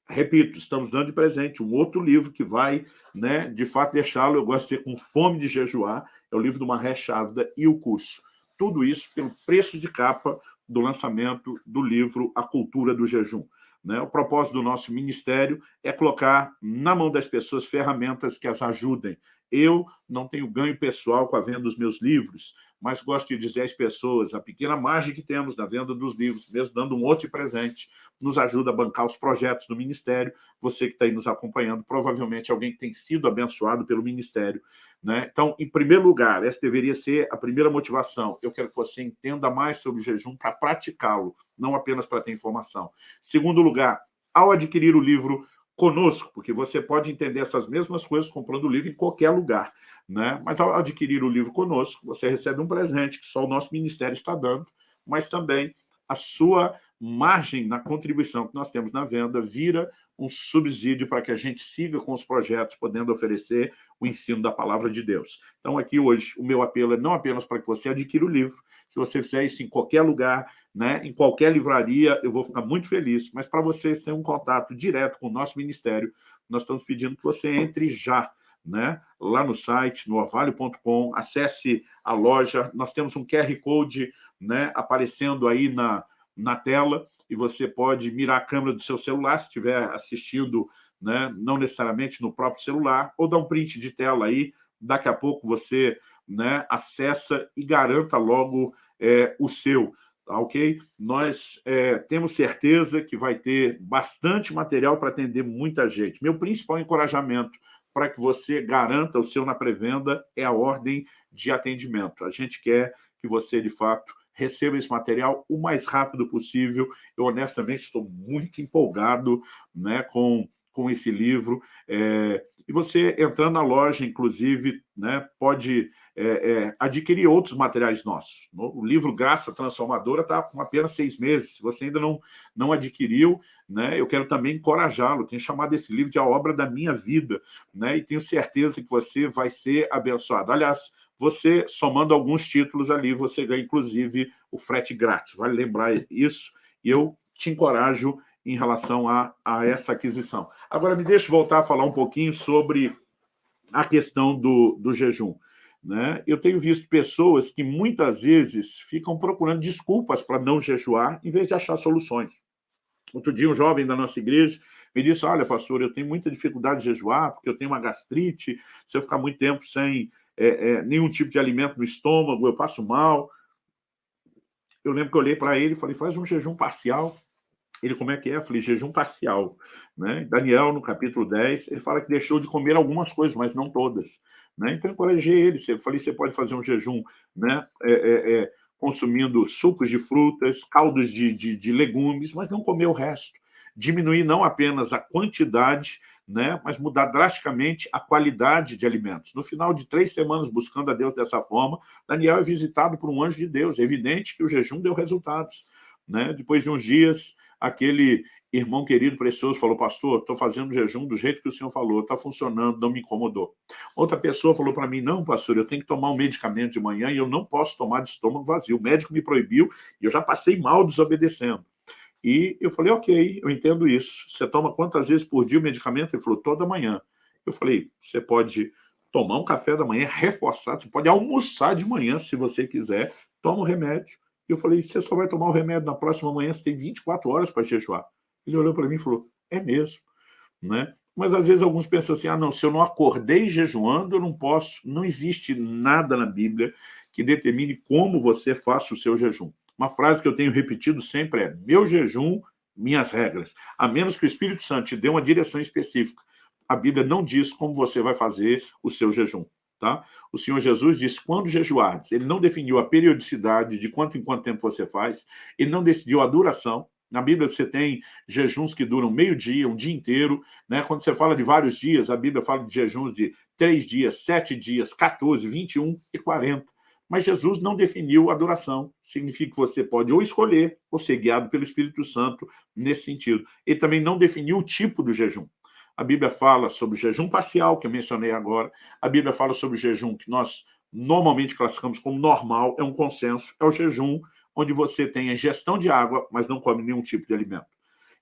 Speaker 1: repito, estamos dando de presente um outro livro que vai, né, de fato, deixá-lo, eu gosto de ser com fome de jejuar, é o livro do Marré Chávida e o curso. Tudo isso pelo preço de capa do lançamento do livro A Cultura do Jejum. Né? O propósito do nosso ministério é colocar na mão das pessoas ferramentas que as ajudem. Eu não tenho ganho pessoal com a venda dos meus livros, mas gosto de dizer às pessoas, a pequena margem que temos na venda dos livros, mesmo dando um outro presente, nos ajuda a bancar os projetos do Ministério. Você que está aí nos acompanhando, provavelmente alguém que tem sido abençoado pelo Ministério. Né? Então, em primeiro lugar, essa deveria ser a primeira motivação. Eu quero que você entenda mais sobre o jejum para praticá-lo, não apenas para ter informação. Segundo lugar, ao adquirir o livro conosco, porque você pode entender essas mesmas coisas comprando o livro em qualquer lugar. Né? Mas ao adquirir o livro conosco, você recebe um presente que só o nosso ministério está dando, mas também a sua margem na contribuição que nós temos na venda vira um subsídio para que a gente siga com os projetos, podendo oferecer o ensino da palavra de Deus. Então, aqui hoje, o meu apelo é não apenas para que você adquira o livro, se você fizer isso em qualquer lugar, né, em qualquer livraria, eu vou ficar muito feliz, mas para vocês terem um contato direto com o nosso ministério, nós estamos pedindo que você entre já né? lá no site, no orvalho.com, acesse a loja, nós temos um QR Code né, aparecendo aí na, na tela, e você pode mirar a câmera do seu celular, se estiver assistindo, né, não necessariamente no próprio celular, ou dar um print de tela aí, daqui a pouco você né, acessa e garanta logo é, o seu, tá ok? Nós é, temos certeza que vai ter bastante material para atender muita gente. Meu principal encorajamento para que você garanta o seu na pré-venda é a ordem de atendimento. A gente quer que você, de fato, receba esse material o mais rápido possível. Eu, honestamente, estou muito empolgado né, com, com esse livro. É, e você, entrando na loja, inclusive, né, pode é, é, adquirir outros materiais nossos. O livro Graça Transformadora está com apenas seis meses. Se você ainda não, não adquiriu, né, eu quero também encorajá-lo. Tenho chamado esse livro de a obra da minha vida, né, e tenho certeza que você vai ser abençoado. Aliás, você, somando alguns títulos ali, você ganha, inclusive, o frete grátis. Vale lembrar isso. E eu te encorajo em relação a, a essa aquisição. Agora, me deixe voltar a falar um pouquinho sobre a questão do, do jejum. Né? Eu tenho visto pessoas que muitas vezes ficam procurando desculpas para não jejuar, em vez de achar soluções. Outro dia, um jovem da nossa igreja me disse, olha, pastor, eu tenho muita dificuldade de jejuar, porque eu tenho uma gastrite, se eu ficar muito tempo sem é, é, nenhum tipo de alimento no estômago, eu passo mal. Eu lembro que eu olhei para ele e falei, faz um jejum parcial. Ele, como é que é? Eu falei, jejum parcial. Né? Daniel, no capítulo 10, ele fala que deixou de comer algumas coisas, mas não todas. Né? Então, eu encorajei ele. Eu falei, você pode fazer um jejum né? É, é, é, consumindo sucos de frutas, caldos de, de, de legumes, mas não comer o resto. Diminuir não apenas a quantidade, né, mas mudar drasticamente a qualidade de alimentos. No final de três semanas buscando a Deus dessa forma, Daniel é visitado por um anjo de Deus. É evidente que o jejum deu resultados. Né? Depois de uns dias, aquele irmão querido, precioso, falou, pastor, estou fazendo jejum do jeito que o senhor falou, está funcionando, não me incomodou. Outra pessoa falou para mim, não, pastor, eu tenho que tomar um medicamento de manhã e eu não posso tomar de estômago vazio. O médico me proibiu e eu já passei mal desobedecendo. E eu falei, ok, eu entendo isso. Você toma quantas vezes por dia o medicamento? Ele falou, toda manhã. Eu falei, você pode tomar um café da manhã reforçado, você pode almoçar de manhã, se você quiser, toma o remédio e eu falei, você só vai tomar o remédio na próxima manhã, você tem 24 horas para jejuar. Ele olhou para mim e falou, é mesmo. Né? Mas às vezes alguns pensam assim, ah, não, se eu não acordei jejuando, eu não posso. Não existe nada na Bíblia que determine como você faça o seu jejum. Uma frase que eu tenho repetido sempre é, meu jejum, minhas regras. A menos que o Espírito Santo te dê uma direção específica. A Bíblia não diz como você vai fazer o seu jejum. Tá? O Senhor Jesus disse, quando jejuardes, ele não definiu a periodicidade de quanto em quanto tempo você faz, ele não decidiu a duração, na Bíblia você tem jejuns que duram meio dia, um dia inteiro. Né? Quando você fala de vários dias, a Bíblia fala de jejuns de três dias, sete dias, 14, 21 e 40. Mas Jesus não definiu a duração. Significa que você pode ou escolher ou ser guiado pelo Espírito Santo nesse sentido. Ele também não definiu o tipo do jejum. A Bíblia fala sobre o jejum parcial, que eu mencionei agora. A Bíblia fala sobre o jejum que nós normalmente classificamos como normal, é um consenso, é o jejum onde você tem a ingestão de água, mas não come nenhum tipo de alimento.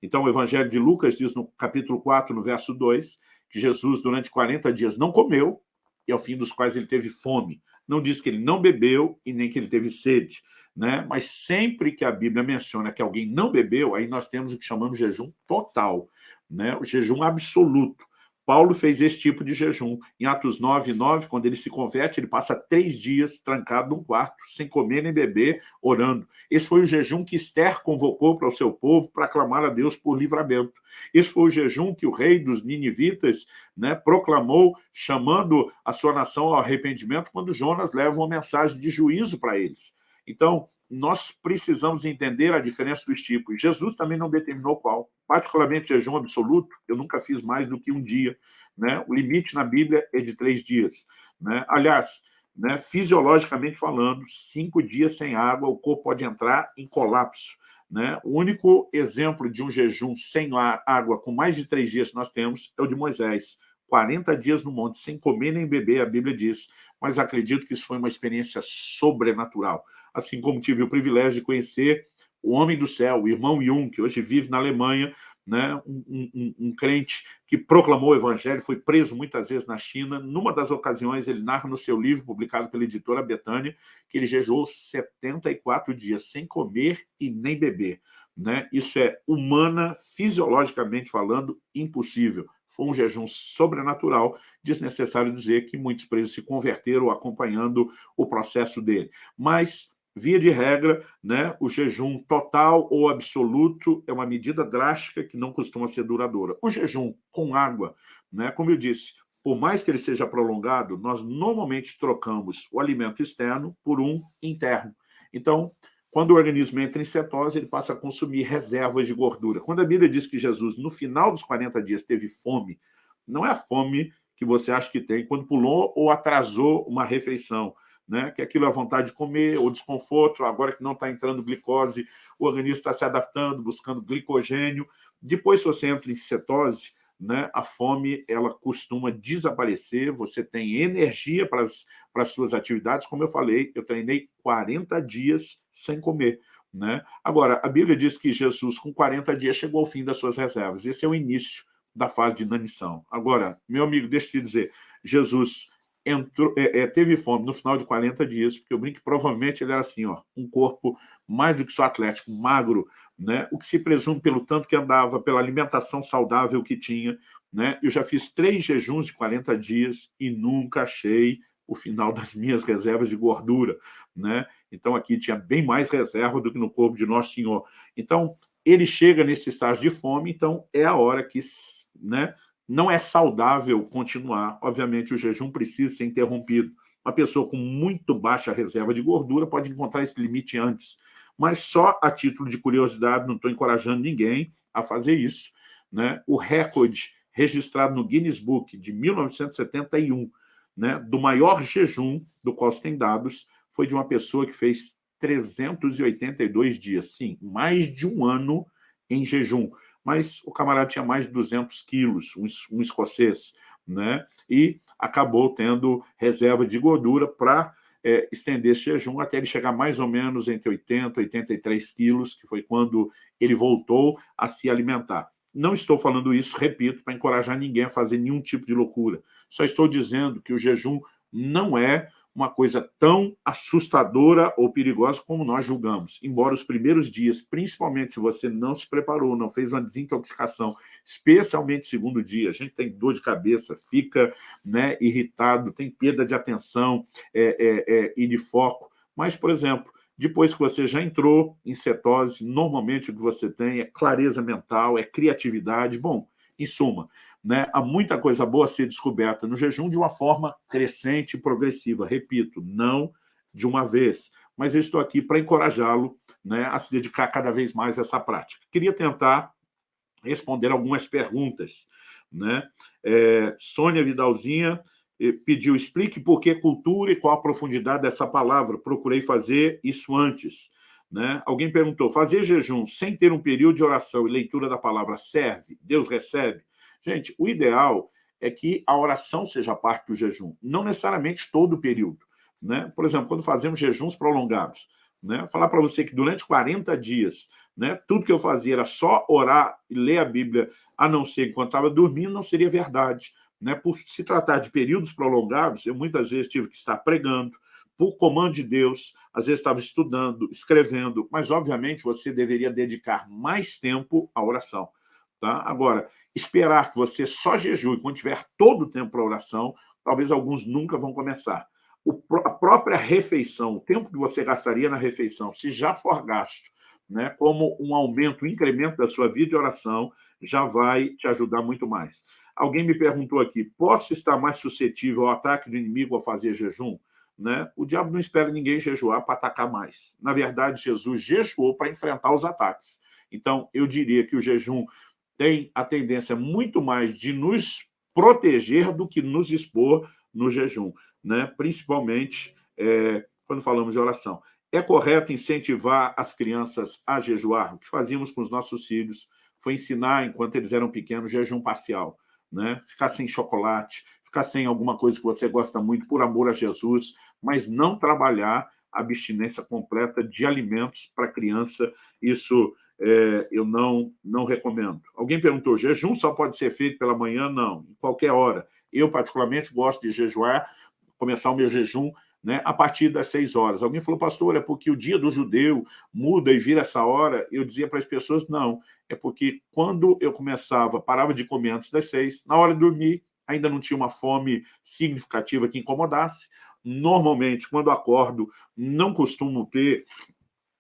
Speaker 1: Então, o Evangelho de Lucas diz no capítulo 4, no verso 2, que Jesus, durante 40 dias, não comeu, e ao fim dos quais ele teve fome. Não diz que ele não bebeu e nem que ele teve sede. Né? Mas sempre que a Bíblia menciona que alguém não bebeu, aí nós temos o que chamamos de jejum total né, o jejum absoluto. Paulo fez esse tipo de jejum. Em Atos 9, 9, quando ele se converte, ele passa três dias trancado num quarto, sem comer nem beber, orando. Esse foi o jejum que Esther convocou para o seu povo para clamar a Deus por livramento. Esse foi o jejum que o rei dos ninivitas né, proclamou, chamando a sua nação ao arrependimento, quando Jonas leva uma mensagem de juízo para eles. Então, nós precisamos entender a diferença dos tipos. Jesus também não determinou qual. Particularmente jejum absoluto, eu nunca fiz mais do que um dia. Né? O limite na Bíblia é de três dias. Né? Aliás, né, fisiologicamente falando, cinco dias sem água, o corpo pode entrar em colapso. Né? O único exemplo de um jejum sem água com mais de três dias que nós temos é o de Moisés. 40 dias no monte, sem comer nem beber, a Bíblia diz. Mas acredito que isso foi uma experiência sobrenatural. Assim como tive o privilégio de conhecer o homem do céu, o irmão Jung, que hoje vive na Alemanha, né, um, um, um, crente que proclamou o evangelho, foi preso muitas vezes na China. Numa das ocasiões, ele narra no seu livro, publicado pela editora Betânia, que ele jejuou 74 dias sem comer e nem beber. Né? Isso é humana, fisiologicamente falando, impossível. Foi um jejum sobrenatural, desnecessário dizer que muitos presos se converteram acompanhando o processo dele. Mas Via de regra, né, o jejum total ou absoluto é uma medida drástica que não costuma ser duradoura. O jejum com água, né, como eu disse, por mais que ele seja prolongado, nós normalmente trocamos o alimento externo por um interno. Então, quando o organismo entra em cetose, ele passa a consumir reservas de gordura. Quando a Bíblia diz que Jesus, no final dos 40 dias, teve fome, não é a fome que você acha que tem quando pulou ou atrasou uma refeição né? que aquilo é vontade de comer, ou desconforto, agora que não está entrando glicose, o organismo está se adaptando, buscando glicogênio. Depois, se você entra em cetose, né, a fome ela costuma desaparecer, você tem energia para as, suas atividades. Como eu falei, eu treinei 40 dias sem comer. Né? Agora, a Bíblia diz que Jesus, com 40 dias, chegou ao fim das suas reservas. Esse é o início da fase de inanição. Agora, meu amigo, deixa eu te dizer, Jesus entrou, é, é, teve fome no final de 40 dias, porque brinco que provavelmente ele era assim, ó, um corpo mais do que só atlético, magro, né? o que se presume pelo tanto que andava, pela alimentação saudável que tinha. Né? Eu já fiz três jejuns de 40 dias e nunca achei o final das minhas reservas de gordura. Né? Então, aqui tinha bem mais reserva do que no corpo de Nosso Senhor. Então, ele chega nesse estágio de fome, então é a hora que né, não é saudável continuar. Obviamente, o jejum precisa ser interrompido. Uma pessoa com muito baixa reserva de gordura pode encontrar esse limite antes. Mas só a título de curiosidade, não estou encorajando ninguém a fazer isso. Né? O recorde registrado no Guinness Book de 1971, né, do maior jejum do qual se tem dados, foi de uma pessoa que fez 382 dias. Sim, mais de um ano em jejum mas o camarada tinha mais de 200 quilos, um, um escocês, né? e acabou tendo reserva de gordura para é, estender esse jejum até ele chegar mais ou menos entre 80 e 83 quilos, que foi quando ele voltou a se alimentar. Não estou falando isso, repito, para encorajar ninguém a fazer nenhum tipo de loucura. Só estou dizendo que o jejum não é uma coisa tão assustadora ou perigosa como nós julgamos. Embora os primeiros dias, principalmente se você não se preparou, não fez uma desintoxicação, especialmente segundo dia, a gente tem dor de cabeça, fica né, irritado, tem perda de atenção é, é, é, e de foco. Mas, por exemplo, depois que você já entrou em cetose, normalmente o que você tem é clareza mental, é criatividade. Bom, em suma, né, há muita coisa boa a ser descoberta no jejum de uma forma crescente e progressiva. Repito, não de uma vez, mas eu estou aqui para encorajá-lo né, a se dedicar cada vez mais a essa prática. Queria tentar responder algumas perguntas. Né? É, Sônia Vidalzinha eh, pediu, explique por que cultura e qual a profundidade dessa palavra. Procurei fazer isso antes. Né? Alguém perguntou, fazer jejum sem ter um período de oração e leitura da palavra serve? Deus recebe? Gente, o ideal é que a oração seja parte do jejum, não necessariamente todo o período. Né? Por exemplo, quando fazemos jejuns prolongados, né? falar para você que durante 40 dias, né, tudo que eu fazia era só orar e ler a Bíblia, a não ser enquanto estava dormindo, não seria verdade. Né? Por se tratar de períodos prolongados, eu muitas vezes tive que estar pregando, por comando de Deus, às vezes estava estudando, escrevendo, mas, obviamente, você deveria dedicar mais tempo à oração. Tá? Agora, esperar que você só jejue quando tiver todo o tempo para oração, talvez alguns nunca vão começar. O, a própria refeição, o tempo que você gastaria na refeição, se já for gasto né, como um aumento, um incremento da sua vida de oração, já vai te ajudar muito mais. Alguém me perguntou aqui, posso estar mais suscetível ao ataque do inimigo ao fazer jejum? Né? O diabo não espera ninguém jejuar para atacar mais. Na verdade, Jesus jejuou para enfrentar os ataques. Então, eu diria que o jejum tem a tendência muito mais de nos proteger do que nos expor no jejum. né? principalmente é, quando falamos de oração. É correto incentivar as crianças a jejuar? O que fazíamos com os nossos filhos foi ensinar, enquanto eles eram pequenos, jejum parcial. Né? Ficar sem chocolate, ficar sem alguma coisa que você gosta muito, por amor a Jesus, mas não trabalhar a abstinência completa de alimentos para criança. Isso é, eu não, não recomendo. Alguém perguntou, jejum só pode ser feito pela manhã? Não, em qualquer hora. Eu, particularmente, gosto de jejuar, começar o meu jejum né, a partir das seis horas. Alguém falou, pastor, é porque o dia do judeu muda e vira essa hora? Eu dizia para as pessoas, não, é porque quando eu começava, parava de comer antes das seis, na hora de dormir, ainda não tinha uma fome significativa que incomodasse. Normalmente, quando acordo, não costumo ter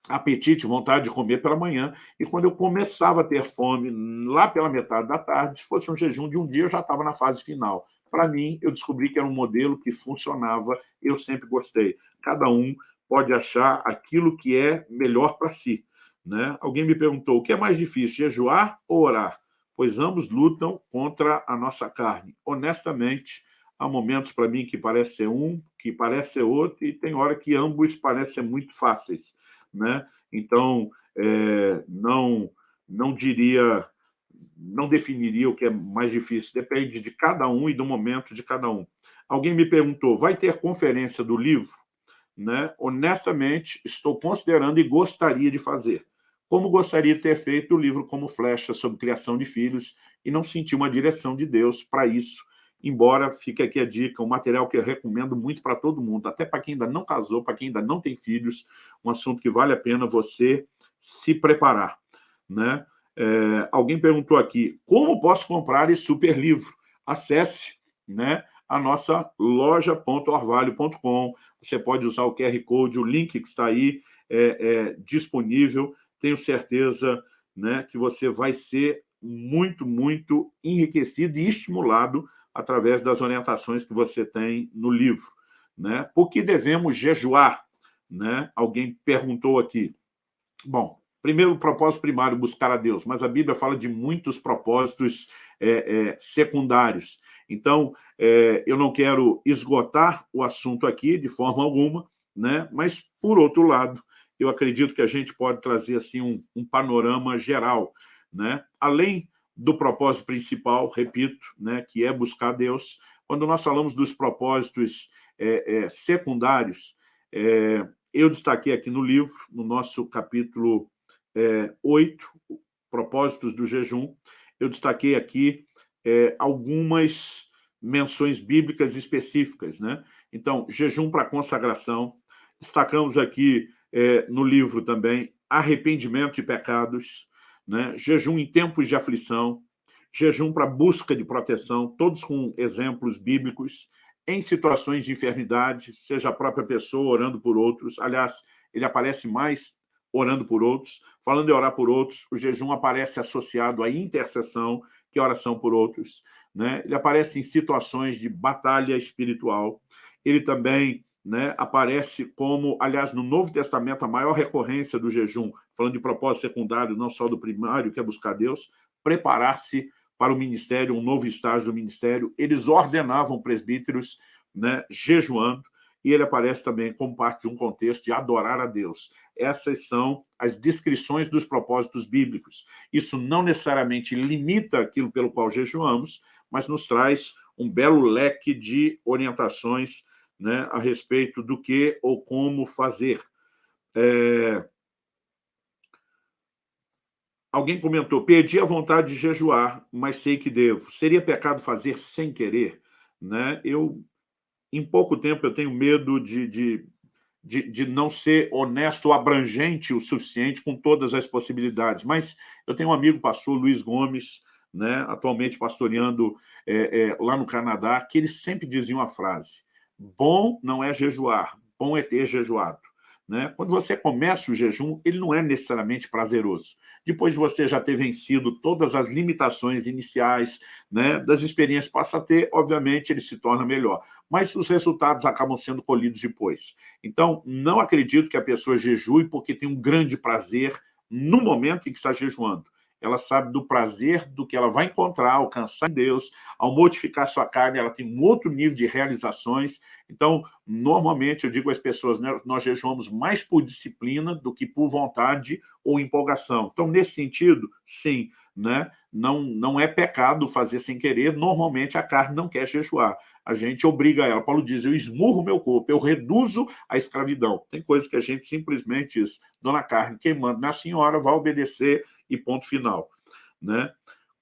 Speaker 1: apetite, vontade de comer pela manhã, e quando eu começava a ter fome, lá pela metade da tarde, se fosse um jejum de um dia, eu já estava na fase final. Para mim, eu descobri que era um modelo que funcionava, eu sempre gostei. Cada um pode achar aquilo que é melhor para si. Né? Alguém me perguntou, o que é mais difícil, jejuar ou orar? Pois ambos lutam contra a nossa carne. Honestamente, há momentos para mim que parece ser um, que parece ser outro, e tem hora que ambos parecem muito fáceis. Né? Então, é, não, não diria não definiria o que é mais difícil, depende de cada um e do momento de cada um. Alguém me perguntou, vai ter conferência do livro? Né? Honestamente, estou considerando e gostaria de fazer. Como gostaria de ter feito o livro como flecha sobre criação de filhos e não senti uma direção de Deus para isso, embora fique aqui a dica, um material que eu recomendo muito para todo mundo, até para quem ainda não casou, para quem ainda não tem filhos, um assunto que vale a pena você se preparar. Né? É, alguém perguntou aqui, como posso comprar esse super livro? Acesse né, a nossa loja.orvalho.com. Você pode usar o QR Code, o link que está aí é, é, disponível. Tenho certeza né, que você vai ser muito, muito enriquecido e estimulado através das orientações que você tem no livro. Né? Por que devemos jejuar? Né? Alguém perguntou aqui. Bom, Primeiro, o propósito primário, buscar a Deus, mas a Bíblia fala de muitos propósitos é, é, secundários. Então, é, eu não quero esgotar o assunto aqui de forma alguma, né? mas, por outro lado, eu acredito que a gente pode trazer assim, um, um panorama geral. Né? Além do propósito principal, repito, né, que é buscar Deus, quando nós falamos dos propósitos é, é, secundários, é, eu destaquei aqui no livro, no nosso capítulo é, oito propósitos do jejum. Eu destaquei aqui é, algumas menções bíblicas específicas. Né? Então, jejum para consagração. Destacamos aqui é, no livro também arrependimento de pecados, né? jejum em tempos de aflição, jejum para busca de proteção, todos com exemplos bíblicos, em situações de enfermidade, seja a própria pessoa orando por outros. Aliás, ele aparece mais orando por outros. Falando em orar por outros, o jejum aparece associado à intercessão, que é oração por outros. Né? Ele aparece em situações de batalha espiritual. Ele também né, aparece como, aliás, no Novo Testamento, a maior recorrência do jejum, falando de propósito secundário, não só do primário, que é buscar Deus, preparar-se para o ministério, um novo estágio do ministério. Eles ordenavam presbíteros né, jejuando, e ele aparece também como parte de um contexto de adorar a Deus. Essas são as descrições dos propósitos bíblicos. Isso não necessariamente limita aquilo pelo qual jejuamos, mas nos traz um belo leque de orientações né, a respeito do que ou como fazer. É... Alguém comentou, perdi a vontade de jejuar, mas sei que devo. Seria pecado fazer sem querer? Né? Eu em pouco tempo eu tenho medo de, de, de, de, não ser honesto abrangente o suficiente com todas as possibilidades. Mas eu tenho um amigo pastor, Luiz Gomes, né, atualmente pastoreando é, é, lá no Canadá, que ele sempre dizia uma frase, bom não é jejuar, bom é ter jejuado. Né? Quando você começa o jejum, ele não é necessariamente prazeroso. Depois de você já ter vencido todas as limitações iniciais né, das experiências passa a ter, obviamente, ele se torna melhor. Mas os resultados acabam sendo colhidos depois. Então, não acredito que a pessoa jejue porque tem um grande prazer no momento em que está jejuando. Ela sabe do prazer do que ela vai encontrar, alcançar em Deus, ao mortificar sua carne, ela tem um outro nível de realizações. Então, normalmente, eu digo às pessoas, né, nós jejuamos mais por disciplina do que por vontade ou empolgação. Então, nesse sentido, sim, né, não, não é pecado fazer sem querer, normalmente a carne não quer jejuar. A gente obriga ela. Paulo diz, eu esmurro meu corpo, eu reduzo a escravidão. Tem coisas que a gente simplesmente diz, dona carne, queimando na senhora, vai obedecer e ponto final. Né?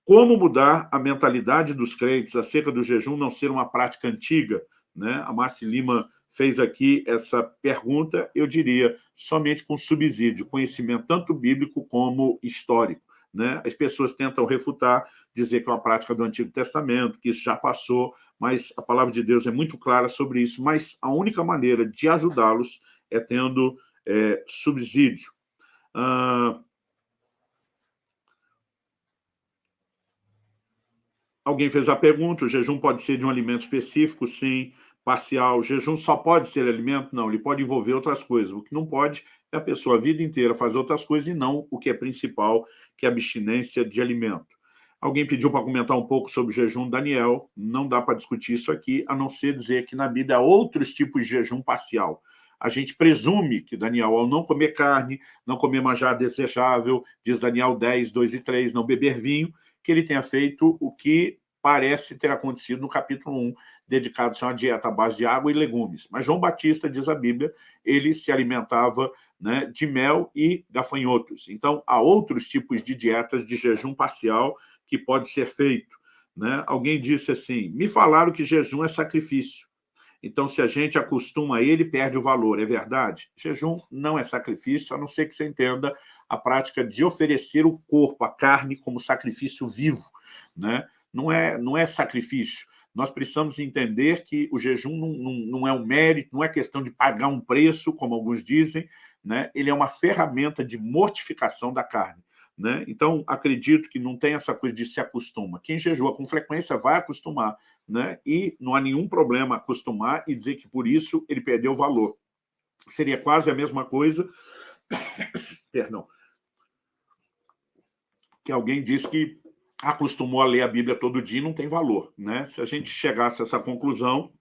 Speaker 1: Como mudar a mentalidade dos crentes acerca do jejum não ser uma prática antiga? Né? A Márcia Lima fez aqui essa pergunta, eu diria, somente com subsídio, conhecimento tanto bíblico como histórico. Né? As pessoas tentam refutar, dizer que é uma prática do Antigo Testamento, que isso já passou, mas a palavra de Deus é muito clara sobre isso, mas a única maneira de ajudá-los é tendo é, subsídio. Alguém fez a pergunta, o jejum pode ser de um alimento específico? Sim. Parcial. O jejum só pode ser alimento? Não, ele pode envolver outras coisas. O que não pode é a pessoa a vida inteira fazer outras coisas e não o que é principal, que é a abstinência de alimento. Alguém pediu para comentar um pouco sobre o jejum Daniel. Não dá para discutir isso aqui, a não ser dizer que na Bíblia há outros tipos de jejum parcial. A gente presume que Daniel, ao não comer carne, não comer manjar desejável, diz Daniel 10, 2 e 3, não beber vinho, que ele tenha feito o que parece ter acontecido no capítulo 1, dedicado a uma dieta à base de água e legumes. Mas João Batista, diz a Bíblia, ele se alimentava né, de mel e gafanhotos. Então, há outros tipos de dietas de jejum parcial que pode ser feito. Né? Alguém disse assim, me falaram que jejum é sacrifício. Então, se a gente acostuma a ele, perde o valor. É verdade? Jejum não é sacrifício, a não ser que você entenda a prática de oferecer o corpo, a carne, como sacrifício vivo. Né? Não, é, não é sacrifício. Nós precisamos entender que o jejum não, não, não é um mérito, não é questão de pagar um preço, como alguns dizem, né? ele é uma ferramenta de mortificação da carne. Né? Então, acredito que não tem essa coisa de se acostuma. Quem jejua com frequência vai acostumar, né? e não há nenhum problema acostumar e dizer que por isso ele perdeu valor. Seria quase a mesma coisa, perdão, que alguém diz que acostumou a ler a Bíblia todo dia não tem valor. Né? Se a gente chegasse a essa conclusão,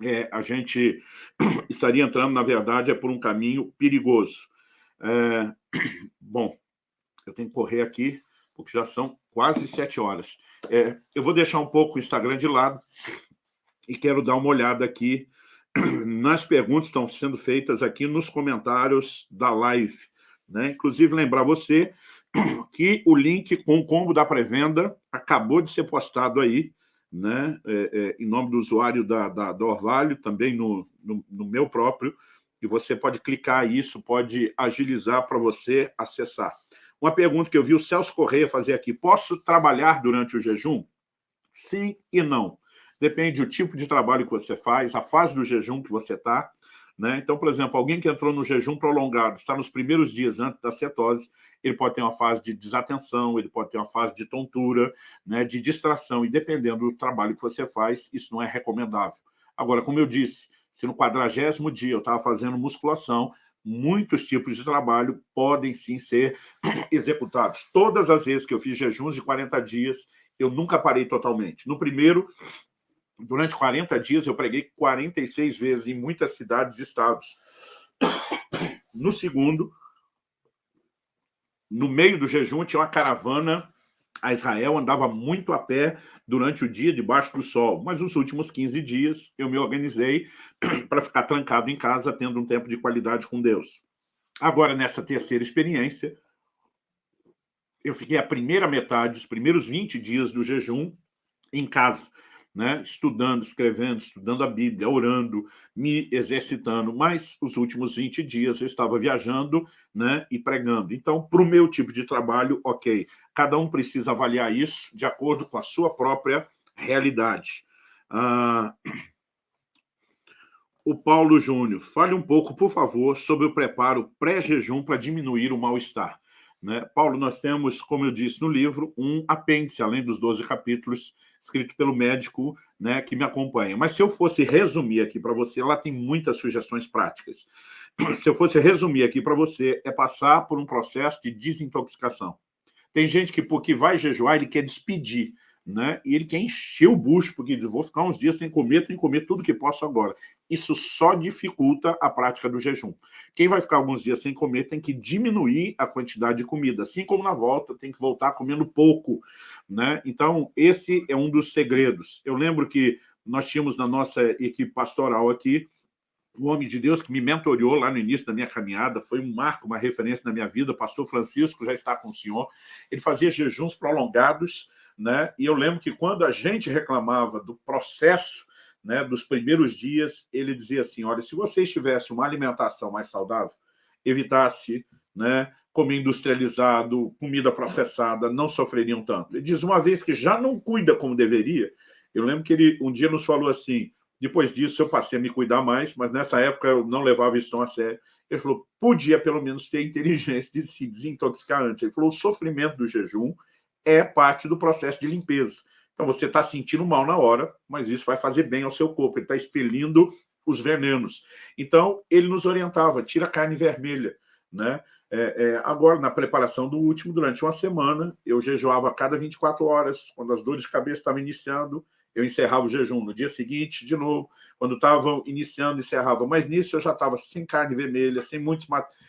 Speaker 1: é, a gente estaria entrando, na verdade, é por um caminho perigoso. É, bom, eu tenho que correr aqui, porque já são quase sete horas. É, eu vou deixar um pouco o Instagram de lado e quero dar uma olhada aqui nas perguntas que estão sendo feitas aqui nos comentários da live. Né? Inclusive, lembrar você que o link com o combo da pré-venda acabou de ser postado aí, né? É, é, em nome do usuário da, da, da Orvalho, também no, no, no meu próprio, e você pode clicar isso, pode agilizar para você acessar. Uma pergunta que eu vi o Celso Correia fazer aqui. Posso trabalhar durante o jejum? Sim e não. Depende do tipo de trabalho que você faz, a fase do jejum que você está. Né? Então, por exemplo, alguém que entrou no jejum prolongado, está nos primeiros dias antes da cetose, ele pode ter uma fase de desatenção, ele pode ter uma fase de tontura, né, de distração, e dependendo do trabalho que você faz, isso não é recomendável. Agora, como eu disse, se no quadragésimo dia eu estava fazendo musculação, muitos tipos de trabalho podem sim ser executados. Todas as vezes que eu fiz jejuns de 40 dias, eu nunca parei totalmente. No primeiro, durante 40 dias, eu preguei 46 vezes em muitas cidades e estados. No segundo, no meio do jejum, tinha uma caravana a Israel, andava muito a pé durante o dia debaixo do sol, mas nos últimos 15 dias eu me organizei para ficar trancado em casa, tendo um tempo de qualidade com Deus. Agora, nessa terceira experiência, eu fiquei a primeira metade, os primeiros 20 dias do jejum em casa, né, estudando, escrevendo, estudando a Bíblia, orando, me exercitando, mas os últimos 20 dias eu estava viajando né, e pregando. Então, para o meu tipo de trabalho, ok. Cada um precisa avaliar isso de acordo com a sua própria realidade. Ah, o Paulo Júnior, fale um pouco, por favor, sobre o preparo pré-jejum para diminuir o mal-estar. Né? Paulo, nós temos, como eu disse no livro, um apêndice, além dos 12 capítulos, escrito pelo médico né, que me acompanha. Mas se eu fosse resumir aqui para você, lá tem muitas sugestões práticas. Se eu fosse resumir aqui para você, é passar por um processo de desintoxicação. Tem gente que, porque vai jejuar, ele quer despedir né? e ele quer encher o bucho, porque diz, vou ficar uns dias sem comer, tenho que comer tudo que posso agora. Isso só dificulta a prática do jejum. Quem vai ficar alguns dias sem comer tem que diminuir a quantidade de comida, assim como na volta tem que voltar comendo pouco. Né? Então, esse é um dos segredos. Eu lembro que nós tínhamos na nossa equipe pastoral aqui, um homem de Deus que me mentoriou lá no início da minha caminhada, foi um marco, uma referência na minha vida, o pastor Francisco já está com o senhor, ele fazia jejuns prolongados, né? E eu lembro que quando a gente reclamava do processo né, dos primeiros dias, ele dizia assim, olha, se vocês tivessem uma alimentação mais saudável, evitasse né, comer industrializado, comida processada, não sofreriam tanto. Ele diz, uma vez que já não cuida como deveria, eu lembro que ele um dia nos falou assim, depois disso eu passei a me cuidar mais, mas nessa época eu não levava isso tão a sério. Ele falou, podia pelo menos ter inteligência de se desintoxicar antes. Ele falou, o sofrimento do jejum é parte do processo de limpeza. Então, você está sentindo mal na hora, mas isso vai fazer bem ao seu corpo, ele está expelindo os venenos. Então, ele nos orientava, tira a carne vermelha. Né? É, é, agora, na preparação do último, durante uma semana, eu jejuava a cada 24 horas, quando as dores de cabeça estavam iniciando, eu encerrava o jejum. No dia seguinte, de novo, quando estavam iniciando, encerrava. Mas nisso eu já estava sem carne vermelha, sem muitos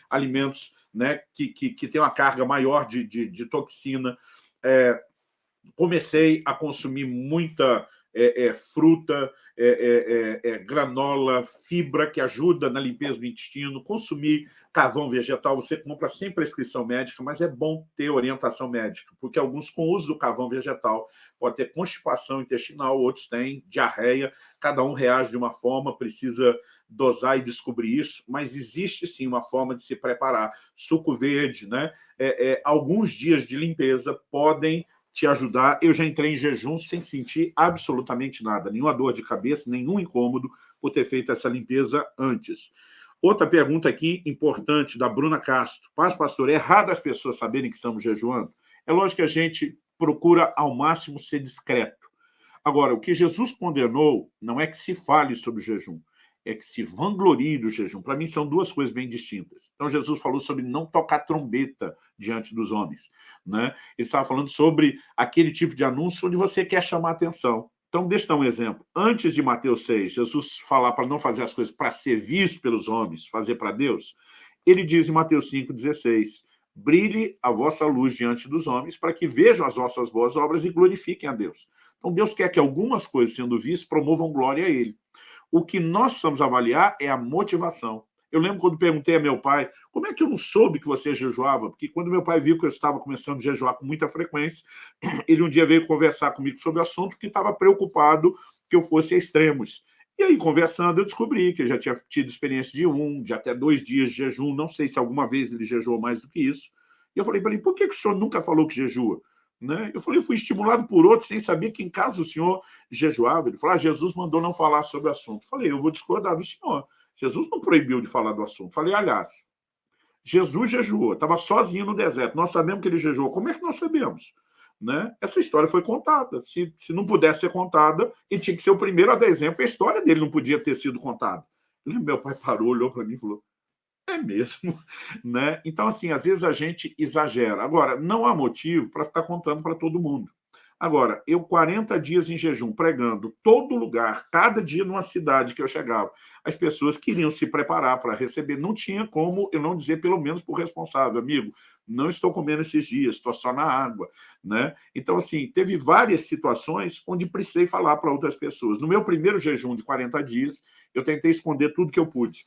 Speaker 1: alimentos né, que, que, que têm uma carga maior de, de, de toxina é, comecei a consumir muita é, é, fruta, é, é, é, granola, fibra que ajuda na limpeza do intestino, consumir carvão vegetal, você compra sem prescrição médica, mas é bom ter orientação médica, porque alguns com o uso do carvão vegetal pode ter constipação intestinal, outros têm diarreia, cada um reage de uma forma, precisa dosar e descobrir isso, mas existe sim uma forma de se preparar. Suco verde, né? alguns dias de limpeza podem te ajudar. Eu já entrei em jejum sem sentir absolutamente nada, nenhuma dor de cabeça, nenhum incômodo por ter feito essa limpeza antes. Outra pergunta aqui importante, da Bruna Castro. Paz, pastor, é errado as pessoas saberem que estamos jejuando? É lógico que a gente procura ao máximo ser discreto. Agora, o que Jesus condenou não é que se fale sobre o jejum, é que se vanglorie do jejum. Para mim, são duas coisas bem distintas. Então, Jesus falou sobre não tocar trombeta diante dos homens. Né? Ele estava falando sobre aquele tipo de anúncio onde você quer chamar atenção. Então, deixa eu dar um exemplo. Antes de Mateus 6, Jesus falar para não fazer as coisas para ser visto pelos homens, fazer para Deus, ele diz em Mateus 5,16, brilhe a vossa luz diante dos homens para que vejam as vossas boas obras e glorifiquem a Deus. Então, Deus quer que algumas coisas sendo vistas promovam glória a Ele. O que nós precisamos avaliar é a motivação. Eu lembro quando perguntei a meu pai, como é que eu não soube que você jejuava? Porque quando meu pai viu que eu estava começando a jejuar com muita frequência, ele um dia veio conversar comigo sobre o assunto porque estava preocupado que eu fosse a extremos. E aí, conversando, eu descobri que ele já tinha tido experiência de um, de até dois dias de jejum, não sei se alguma vez ele jejuou mais do que isso. E eu falei para ele, por que, que o senhor nunca falou que jejua? Né? Eu falei, fui estimulado por outro sem saber que em casa o senhor jejuava. Ele falou, ah, Jesus mandou não falar sobre o assunto. Eu falei, eu vou discordar do senhor. Jesus não proibiu de falar do assunto. Eu falei, aliás, Jesus jejuou, estava sozinho no deserto. Nós sabemos que ele jejuou. Como é que nós sabemos? Né? Essa história foi contada. Se, se não pudesse ser contada, ele tinha que ser o primeiro a dar exemplo. A história dele não podia ter sido contada. Meu pai parou, olhou para mim e falou, é mesmo, né? Então, assim, às vezes a gente exagera. Agora, não há motivo para ficar contando para todo mundo. Agora, eu 40 dias em jejum, pregando todo lugar, cada dia numa cidade que eu chegava, as pessoas queriam se preparar para receber. Não tinha como eu não dizer, pelo menos por responsável, amigo, não estou comendo esses dias, estou só na água. Né? Então, assim, teve várias situações onde precisei falar para outras pessoas. No meu primeiro jejum de 40 dias, eu tentei esconder tudo que eu pude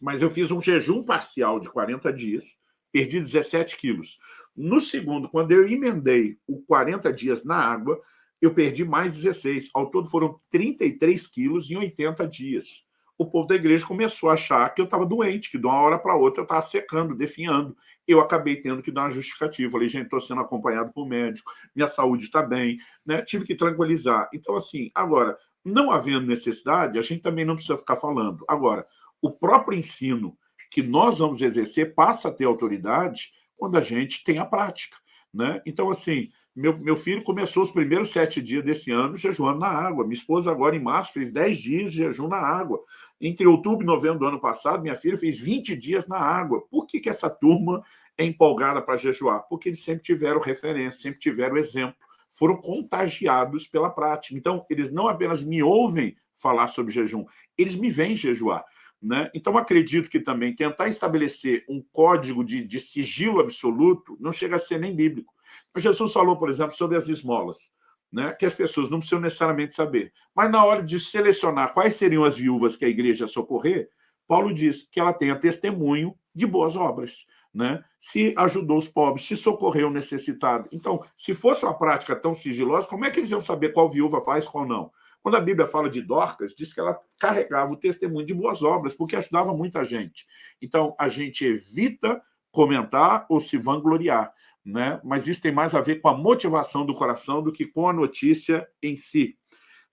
Speaker 1: mas eu fiz um jejum parcial de 40 dias, perdi 17 quilos. No segundo, quando eu emendei o 40 dias na água, eu perdi mais 16. Ao todo foram 33 quilos em 80 dias. O povo da igreja começou a achar que eu estava doente, que de uma hora para outra eu estava secando, definhando. Eu acabei tendo que dar uma justificativa. Falei, gente, estou sendo acompanhado por médico, minha saúde está bem, né? tive que tranquilizar. Então, assim, agora, não havendo necessidade, a gente também não precisa ficar falando. Agora, o próprio ensino que nós vamos exercer passa a ter autoridade quando a gente tem a prática. Né? Então, assim, Meu, meu filho começou os primeiros sete dias desse ano jejuando na água. Minha esposa agora, em março, fez dez dias de jejum na água. Entre outubro e novembro do ano passado, minha filha fez 20 dias na água. Por que, que essa turma é empolgada para jejuar? Porque eles sempre tiveram referência, sempre tiveram exemplo. Foram contagiados pela prática. Então, eles não apenas me ouvem falar sobre jejum, eles me veem jejuar. Né? Então, acredito que também tentar estabelecer um código de, de sigilo absoluto não chega a ser nem bíblico. Jesus falou, por exemplo, sobre as esmolas, né? que as pessoas não precisam necessariamente saber. Mas na hora de selecionar quais seriam as viúvas que a igreja socorrer, Paulo diz que ela tenha testemunho de boas obras. Né? Se ajudou os pobres, se socorreu o necessitado. Então, se fosse uma prática tão sigilosa, como é que eles iam saber qual viúva faz, qual não? Quando a Bíblia fala de Dorcas, diz que ela carregava o testemunho de boas obras, porque ajudava muita gente. Então, a gente evita comentar ou se vangloriar, né? mas isso tem mais a ver com a motivação do coração do que com a notícia em si.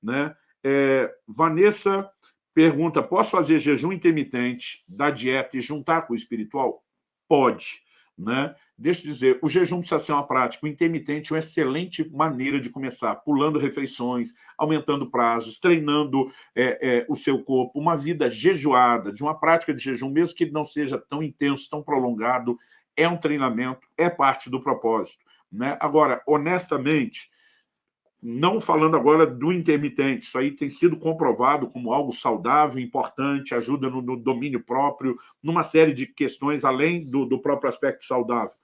Speaker 1: Né? É, Vanessa pergunta, posso fazer jejum intermitente da dieta e juntar com o espiritual? Pode. Né? Deixa eu dizer, o jejum precisa ser uma prática, o intermitente é uma excelente maneira de começar, pulando refeições, aumentando prazos, treinando é, é, o seu corpo, uma vida jejuada, de uma prática de jejum, mesmo que não seja tão intenso, tão prolongado, é um treinamento, é parte do propósito. Né? Agora, honestamente, não falando agora do intermitente, isso aí tem sido comprovado como algo saudável, importante, ajuda no, no domínio próprio, numa série de questões além do, do próprio aspecto saudável.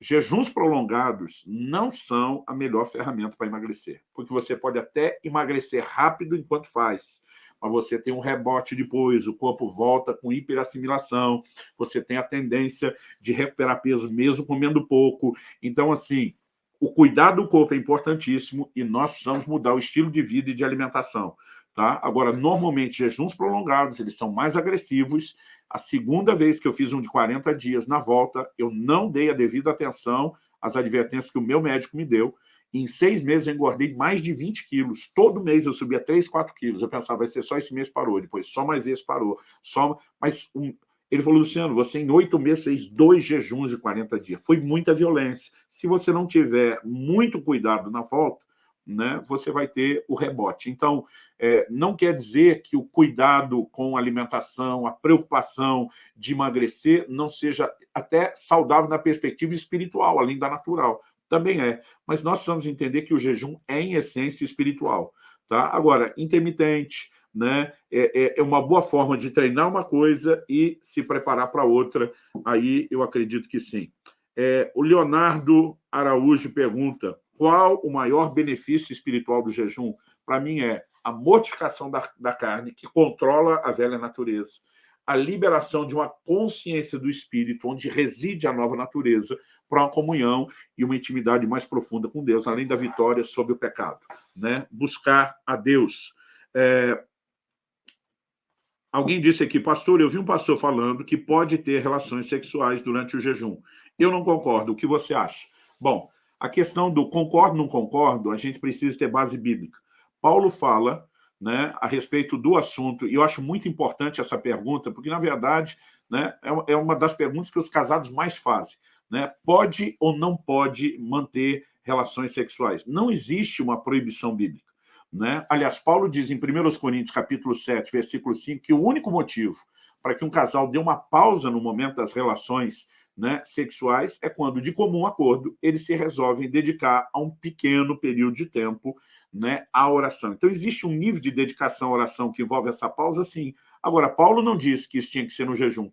Speaker 1: Jejuns prolongados não são a melhor ferramenta para emagrecer, porque você pode até emagrecer rápido enquanto faz, mas você tem um rebote depois, o corpo volta com hiperassimilação, você tem a tendência de recuperar peso mesmo comendo pouco. Então, assim, o cuidado do corpo é importantíssimo e nós precisamos mudar o estilo de vida e de alimentação. Tá? Agora, normalmente, jejuns prolongados, eles são mais agressivos. A segunda vez que eu fiz um de 40 dias na volta, eu não dei a devida atenção às advertências que o meu médico me deu. Em seis meses, eu engordei mais de 20 quilos. Todo mês eu subia 3, 4 quilos. Eu pensava, vai ser só esse mês parou, depois só mais esse parou. Só... Mas um... Ele falou, Luciano, você em oito meses fez dois jejuns de 40 dias. Foi muita violência. Se você não tiver muito cuidado na volta, né, você vai ter o rebote. Então, é, não quer dizer que o cuidado com a alimentação, a preocupação de emagrecer não seja até saudável na perspectiva espiritual, além da natural. Também é. Mas nós precisamos entender que o jejum é, em essência, espiritual. Tá? Agora, intermitente, né? É, é, é, uma boa forma de treinar uma coisa e se preparar para outra. Aí eu acredito que sim. É, o Leonardo Araújo pergunta qual o maior benefício espiritual do jejum? Para mim é a mortificação da, da carne, que controla a velha natureza, a liberação de uma consciência do espírito, onde reside a nova natureza, para uma comunhão e uma intimidade mais profunda com Deus, além da vitória sobre o pecado. Né? Buscar a Deus. É, Alguém disse aqui, pastor, eu vi um pastor falando que pode ter relações sexuais durante o jejum. Eu não concordo. O que você acha? Bom, a questão do concordo, não concordo, a gente precisa ter base bíblica. Paulo fala né, a respeito do assunto, e eu acho muito importante essa pergunta, porque, na verdade, né, é, é uma das perguntas que os casados mais fazem. Né? Pode ou não pode manter relações sexuais? Não existe uma proibição bíblica. Né? Aliás, Paulo diz em 1 Coríntios capítulo 7, versículo 5, que o único motivo para que um casal dê uma pausa no momento das relações né, sexuais é quando, de comum acordo, eles se resolvem dedicar a um pequeno período de tempo né, à oração. Então, existe um nível de dedicação à oração que envolve essa pausa, sim. Agora, Paulo não disse que isso tinha que ser no jejum.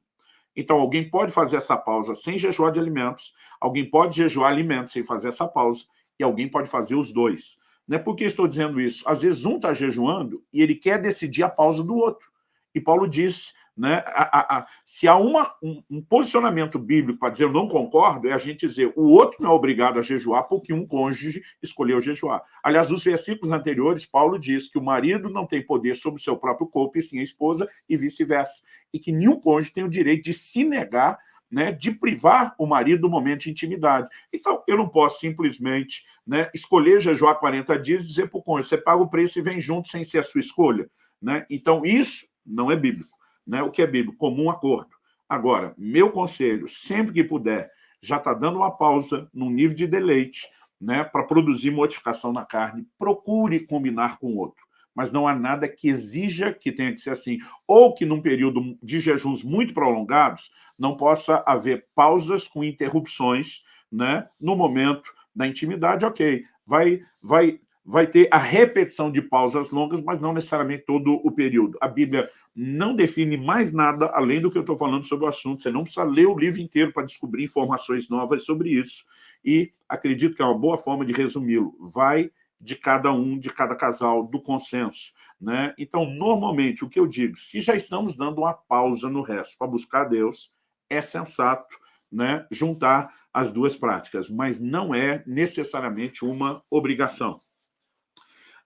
Speaker 1: Então, alguém pode fazer essa pausa sem jejuar de alimentos, alguém pode jejuar alimentos sem fazer essa pausa, e alguém pode fazer os dois. Né? Por que estou dizendo isso? Às vezes um está jejuando e ele quer decidir a pausa do outro. E Paulo diz, né, a, a, a, se há uma, um, um, posicionamento bíblico para dizer eu não concordo, é a gente dizer o outro não é obrigado a jejuar porque um cônjuge escolheu jejuar. Aliás, nos versículos anteriores, Paulo diz que o marido não tem poder sobre o seu próprio corpo e sim a esposa e vice-versa. E que nenhum cônjuge tem o direito de se negar né, de privar o marido do momento de intimidade. Então, eu não posso simplesmente né, escolher jejuar 40 dias e dizer para o cônjuge, você paga o preço e vem junto sem ser a sua escolha. Né? Então, isso não é bíblico. Né? O que é bíblico? Comum acordo. Agora, meu conselho, sempre que puder, já está dando uma pausa num nível de deleite, né, para produzir modificação na carne, procure combinar com o outro. Mas não há nada que exija que tenha que ser assim. Ou que num período de jejuns muito prolongados não possa haver pausas com interrupções né, no momento da intimidade, ok. Vai, vai vai ter a repetição de pausas longas, mas não necessariamente todo o período. A Bíblia não define mais nada além do que eu estou falando sobre o assunto. Você não precisa ler o livro inteiro para descobrir informações novas sobre isso. E acredito que é uma boa forma de resumi-lo. Vai de cada um, de cada casal, do consenso. Né? Então, normalmente, o que eu digo, se já estamos dando uma pausa no resto para buscar Deus, é sensato né, juntar as duas práticas, mas não é necessariamente uma obrigação.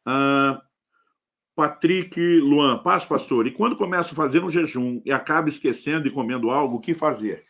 Speaker 1: Uh, Patrick Luan, paz, pastor. E quando começa a fazer um jejum e acaba esquecendo e comendo algo, o que fazer?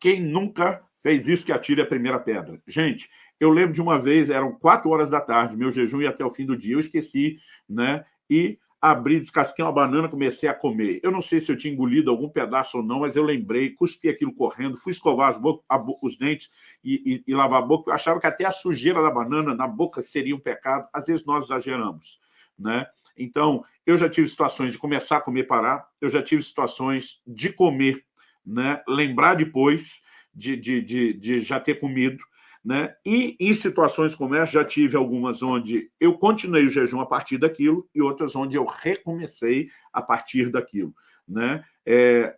Speaker 1: Quem nunca fez isso que atire a primeira pedra? Gente, eu lembro de uma vez, eram quatro horas da tarde, meu jejum ia até o fim do dia, eu esqueci, né? E abri, descasquei uma banana, comecei a comer. Eu não sei se eu tinha engolido algum pedaço ou não, mas eu lembrei, cuspi aquilo correndo, fui escovar boca, os dentes e, e, e, lavar a boca. Eu achava que até a sujeira da banana na boca seria um pecado. Às vezes nós exageramos, né? Então, eu já tive situações de começar a comer parar, eu já tive situações de comer, né? lembrar depois de, de, de, de já ter comido, né? E em situações como essa, já tive algumas onde eu continuei o jejum a partir daquilo e outras onde eu recomecei a partir daquilo. Né? É,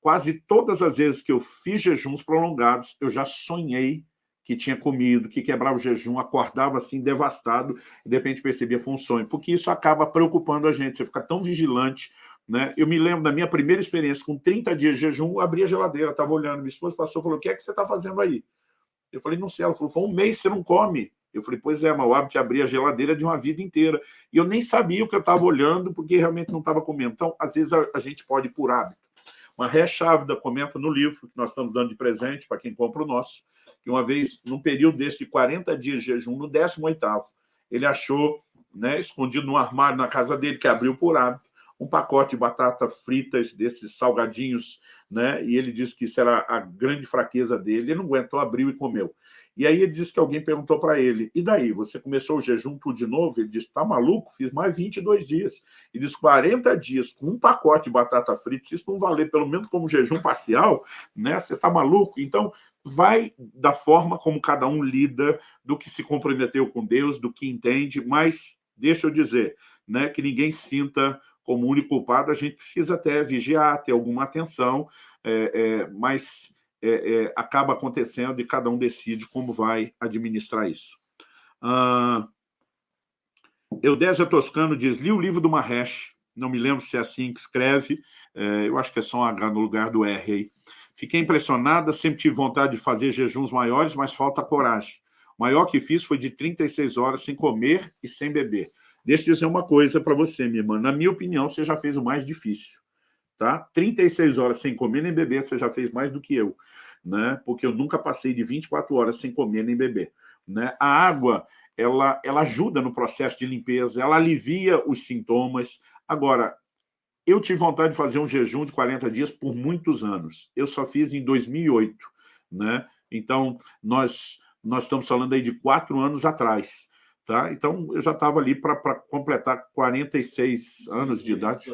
Speaker 1: quase todas as vezes que eu fiz jejuns prolongados, eu já sonhei que tinha comido, que quebrava o jejum, acordava assim, devastado, e de repente percebia foi um sonho, porque isso acaba preocupando a gente, você fica tão vigilante, né? Eu me lembro da minha primeira experiência, com 30 dias de jejum, abri a geladeira, estava olhando, minha esposa passou e falou, o que é que você está fazendo aí? Eu falei, não sei. Ela falou, foi um mês você não come. Eu falei, pois é, mas o hábito de abrir a geladeira de uma vida inteira. E eu nem sabia o que eu estava olhando, porque realmente não estava comendo. Então, às vezes, a, a gente pode por hábito. Uma Ré Chávida comenta no livro, que nós estamos dando de presente para quem compra o nosso, que uma vez, num período desse de 40 dias de jejum, no 18º, ele achou, né, escondido no armário na casa dele, que abriu por hábito, um pacote de batata fritas, desses salgadinhos, né? E ele disse que isso era a grande fraqueza dele. Ele não aguentou, abriu e comeu. E aí ele disse que alguém perguntou para ele, e daí, você começou o jejum tudo de novo? Ele disse, tá maluco? Fiz mais 22 dias. E disse, 40 dias com um pacote de batata frita, se isso não valer pelo menos como jejum parcial, né? Você tá maluco? Então, vai da forma como cada um lida, do que se comprometeu com Deus, do que entende, mas deixa eu dizer, né, que ninguém sinta como único culpado, a gente precisa até vigiar, ter alguma atenção, é, é, mas é, é acaba acontecendo e cada um decide como vai administrar isso. Ah, Eudésio Toscano diz, li o livro do Mahesh, não me lembro se é assim que escreve, é, eu acho que é só um H no lugar do R aí. Fiquei impressionada, sempre tive vontade de fazer jejuns maiores, mas falta coragem. O maior que fiz foi de 36 horas sem comer e sem beber. Deixa eu dizer uma coisa para você, minha irmã. Na minha opinião, você já fez o mais difícil. Tá? 36 horas sem comer nem beber, você já fez mais do que eu. Né? Porque eu nunca passei de 24 horas sem comer nem beber. Né? A água, ela, ela ajuda no processo de limpeza, ela alivia os sintomas. Agora, eu tive vontade de fazer um jejum de 40 dias por muitos anos. Eu só fiz em 2008. Né? Então, nós, nós estamos falando aí de quatro anos atrás. Tá? Então, eu já estava ali para completar 46 anos de idade.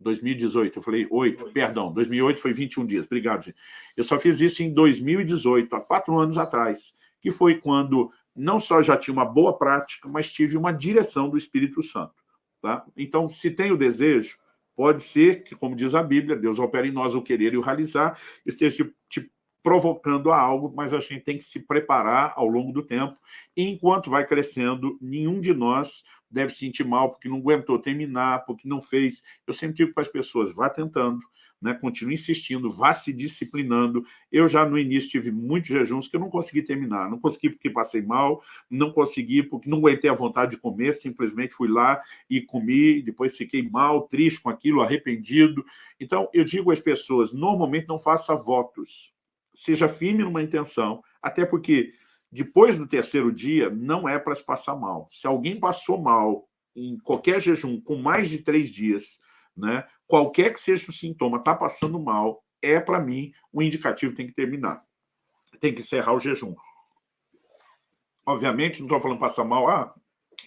Speaker 1: 2018, eu falei 8, perdão, 2008 foi 21 dias, obrigado, gente. Eu só fiz isso em 2018, há quatro anos atrás, que foi quando não só já tinha uma boa prática, mas tive uma direção do Espírito Santo. Tá? Então, se tem o desejo, pode ser que, como diz a Bíblia, Deus opera em nós o querer e o realizar, esteja te, te provocando a algo, mas a gente tem que se preparar ao longo do tempo. E enquanto vai crescendo, nenhum de nós deve se sentir mal porque não aguentou terminar, porque não fez. Eu sempre digo para as pessoas, vá tentando, né? continue insistindo, vá se disciplinando. Eu já no início tive muitos jejuns que eu não consegui terminar. Não consegui porque passei mal, não consegui porque não aguentei a vontade de comer, simplesmente fui lá e comi, depois fiquei mal, triste com aquilo, arrependido. Então, eu digo às pessoas, normalmente não faça votos, seja firme numa intenção, até porque depois do terceiro dia não é para se passar mal. Se alguém passou mal em qualquer jejum com mais de três dias, né, qualquer que seja o sintoma, está passando mal, é para mim um indicativo tem que terminar. Tem que encerrar o jejum. Obviamente, não estou falando passar mal, ah,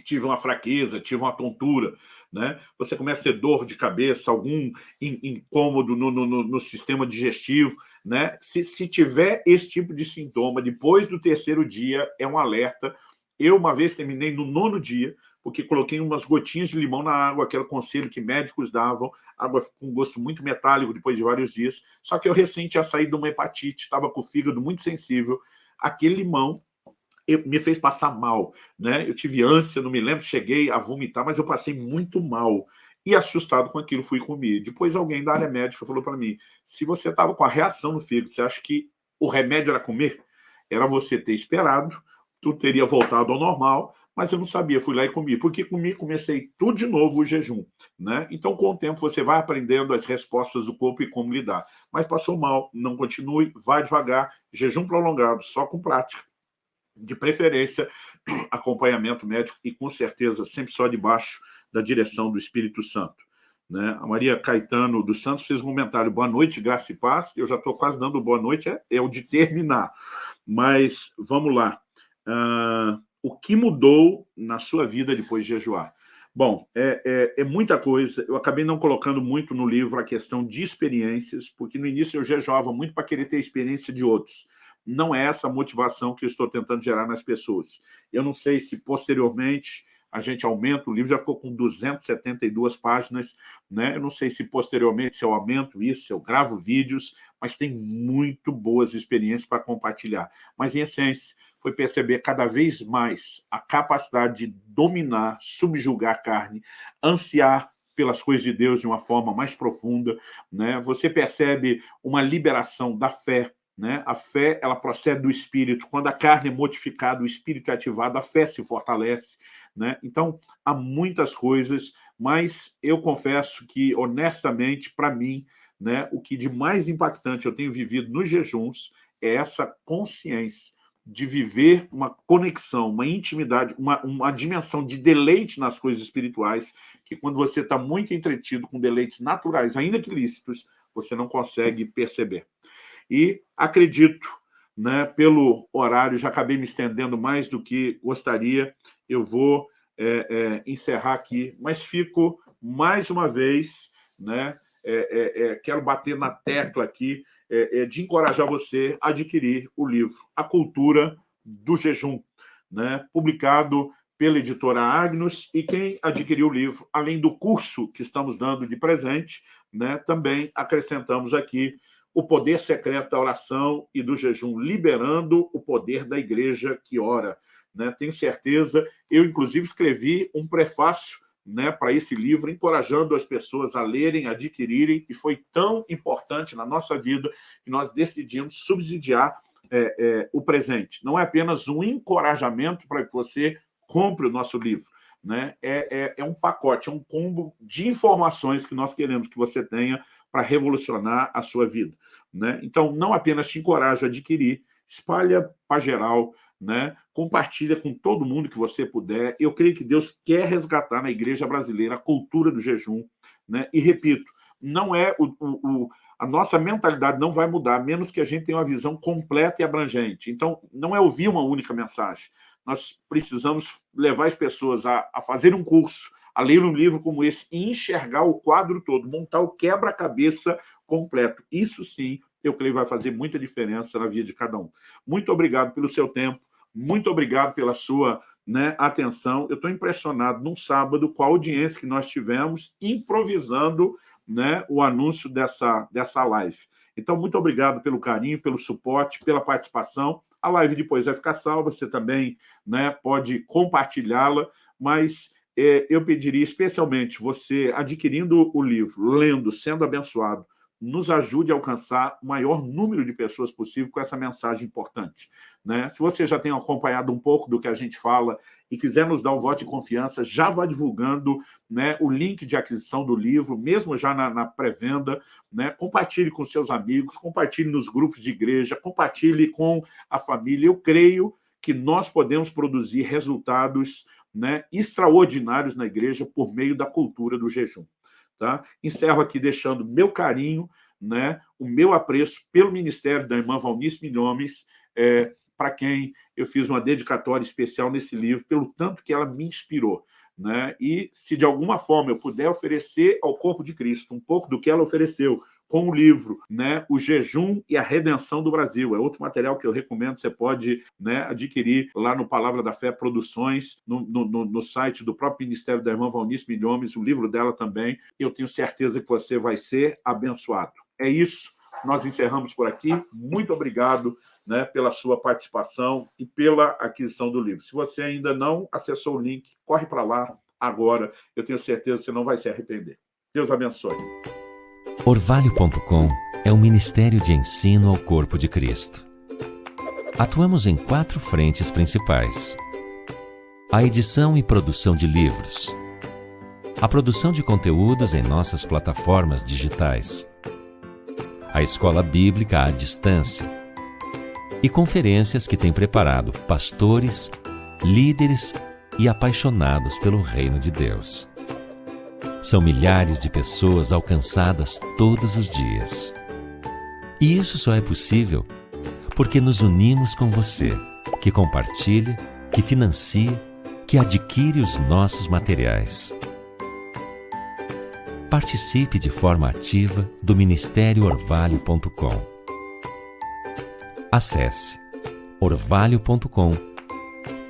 Speaker 1: tive uma fraqueza, tive uma tontura, né? Você começa a ter dor de cabeça, algum incômodo no, no, no sistema digestivo, né? Se, se tiver esse tipo de sintoma, depois do terceiro dia, é um alerta. Eu, uma vez, terminei no nono dia, porque coloquei umas gotinhas de limão na água, o conselho que médicos davam, água com gosto muito metálico depois de vários dias, só que eu recente tinha saído de uma hepatite, estava com o fígado muito sensível, aquele limão me fez passar mal, né? Eu tive ânsia, não me lembro, cheguei a vomitar, mas eu passei muito mal. E assustado com aquilo, fui comer. Depois alguém da área médica falou para mim, se você estava com a reação no fígado, você acha que o remédio era comer? Era você ter esperado, tudo teria voltado ao normal, mas eu não sabia, fui lá e comi. Porque comi, comecei tudo de novo o jejum. Né? Então, com o tempo, você vai aprendendo as respostas do corpo e como lidar. Mas passou mal, não continue, vai devagar, jejum prolongado, só com prática de preferência, acompanhamento médico e, com certeza, sempre só debaixo da direção do Espírito Santo. Né? A Maria Caetano dos Santos fez um comentário, boa noite, graça e paz, eu já estou quase dando boa noite, é, é, o de terminar. Mas, vamos lá. Uh, o que mudou na sua vida depois de jejuar? Bom, é, é, é, muita coisa. Eu acabei não colocando muito no livro a questão de experiências, porque no início eu jejuava muito para querer ter a experiência de outros não é essa motivação que eu estou tentando gerar nas pessoas. Eu não sei se posteriormente a gente aumenta, o livro já ficou com 272 páginas, né? eu não sei se posteriormente se eu aumento isso, se eu gravo vídeos, mas tem muito boas experiências para compartilhar. Mas, em essência, foi perceber cada vez mais a capacidade de dominar, subjugar a carne, ansiar pelas coisas de Deus de uma forma mais profunda. Né? Você percebe uma liberação da fé, né? A fé ela procede do espírito. Quando a carne é modificada, o espírito é ativado, a fé se fortalece. Né? Então, há muitas coisas, mas eu confesso que, honestamente, para mim, né, o que de mais impactante eu tenho vivido nos jejuns é essa consciência de viver uma conexão, uma intimidade, uma, uma dimensão de deleite nas coisas espirituais, que quando você está muito entretido com deleites naturais, ainda que lícitos, você não consegue perceber. E acredito, né, pelo horário, já acabei me estendendo mais do que gostaria, eu vou é, é, encerrar aqui, mas fico mais uma vez, né, é, é, é quero bater na tecla aqui é, de encorajar você a adquirir o livro A Cultura do Jejum, né, publicado pela editora Agnus, e quem adquiriu o livro, além do curso que estamos dando de presente, né, também acrescentamos aqui o poder secreto da oração e do jejum, liberando o poder da igreja que ora. Né? Tenho certeza, eu inclusive escrevi um prefácio né, para esse livro, encorajando as pessoas a lerem, adquirirem, e foi tão importante na nossa vida que nós decidimos subsidiar é, é, o presente. Não é apenas um encorajamento para que você compre o nosso livro, né? É, é, é, um pacote, é um combo de informações que nós queremos que você tenha para revolucionar a sua vida. Né? Então, não apenas te encorajo a adquirir, espalha para geral, né? compartilha com todo mundo que você puder. Eu creio que Deus quer resgatar na igreja brasileira a cultura do jejum. Né? E, repito, não é o, o, o, a nossa mentalidade não vai mudar, menos que a gente tenha uma visão completa e abrangente. Então, não é ouvir uma única mensagem nós precisamos levar as pessoas a, a fazer um curso, a ler um livro como esse e enxergar o quadro todo, montar o quebra-cabeça completo. Isso sim, eu creio, vai fazer muita diferença na vida de cada um. Muito obrigado pelo seu tempo, muito obrigado pela sua né, atenção. Eu estou impressionado num sábado com a audiência que nós tivemos, improvisando né, o anúncio dessa, dessa live. Então, muito obrigado pelo carinho, pelo suporte, pela participação. A live depois vai ficar salva, você também né, pode compartilhá-la, mas é, eu pediria especialmente você adquirindo o livro, lendo, sendo abençoado, nos ajude a alcançar o maior número de pessoas possível com essa mensagem importante. Né? Se você já tem acompanhado um pouco do que a gente fala e quiser nos dar um voto de confiança, já vá divulgando né, o link de aquisição do livro, mesmo já na, na pré-venda, né? compartilhe com seus amigos, compartilhe nos grupos de igreja, compartilhe com a família. Eu creio que nós podemos produzir resultados né, extraordinários na igreja por meio da cultura do jejum. Tá? Encerro aqui deixando meu carinho, né, o meu apreço pelo ministério da irmã Valnice Milhomes, é, para quem eu fiz uma dedicatória especial nesse livro, pelo tanto que ela me inspirou. Né? E se de alguma forma eu puder oferecer ao corpo de Cristo um pouco do que ela ofereceu, com o livro, né, O Jejum e a Redenção do Brasil. É outro material que eu recomendo, você pode né, adquirir lá no Palavra da Fé Produções, no, no, no site do próprio Ministério da Irmã Valnice Milhomes, o livro dela também. Eu tenho certeza que você vai ser abençoado. É isso, nós encerramos por aqui. Muito obrigado né, pela sua participação e pela aquisição do livro. Se você ainda não acessou o link, corre para lá agora. Eu tenho certeza que você não vai se arrepender. Deus abençoe.
Speaker 2: Orvalho.com é um ministério de ensino ao corpo de Cristo. Atuamos em quatro frentes principais: a edição e produção de livros, a produção de conteúdos em nossas plataformas digitais, a escola bíblica à distância e conferências que tem preparado pastores, líderes e apaixonados pelo reino de Deus. São milhares de pessoas alcançadas todos os dias. E isso só é possível porque nos unimos com você, que compartilha, que financia, que adquire os nossos materiais. Participe de forma ativa do Ministério Orvalho.com. Acesse orvalho.com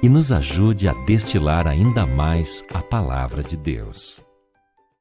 Speaker 2: e nos ajude a destilar ainda mais a palavra de Deus.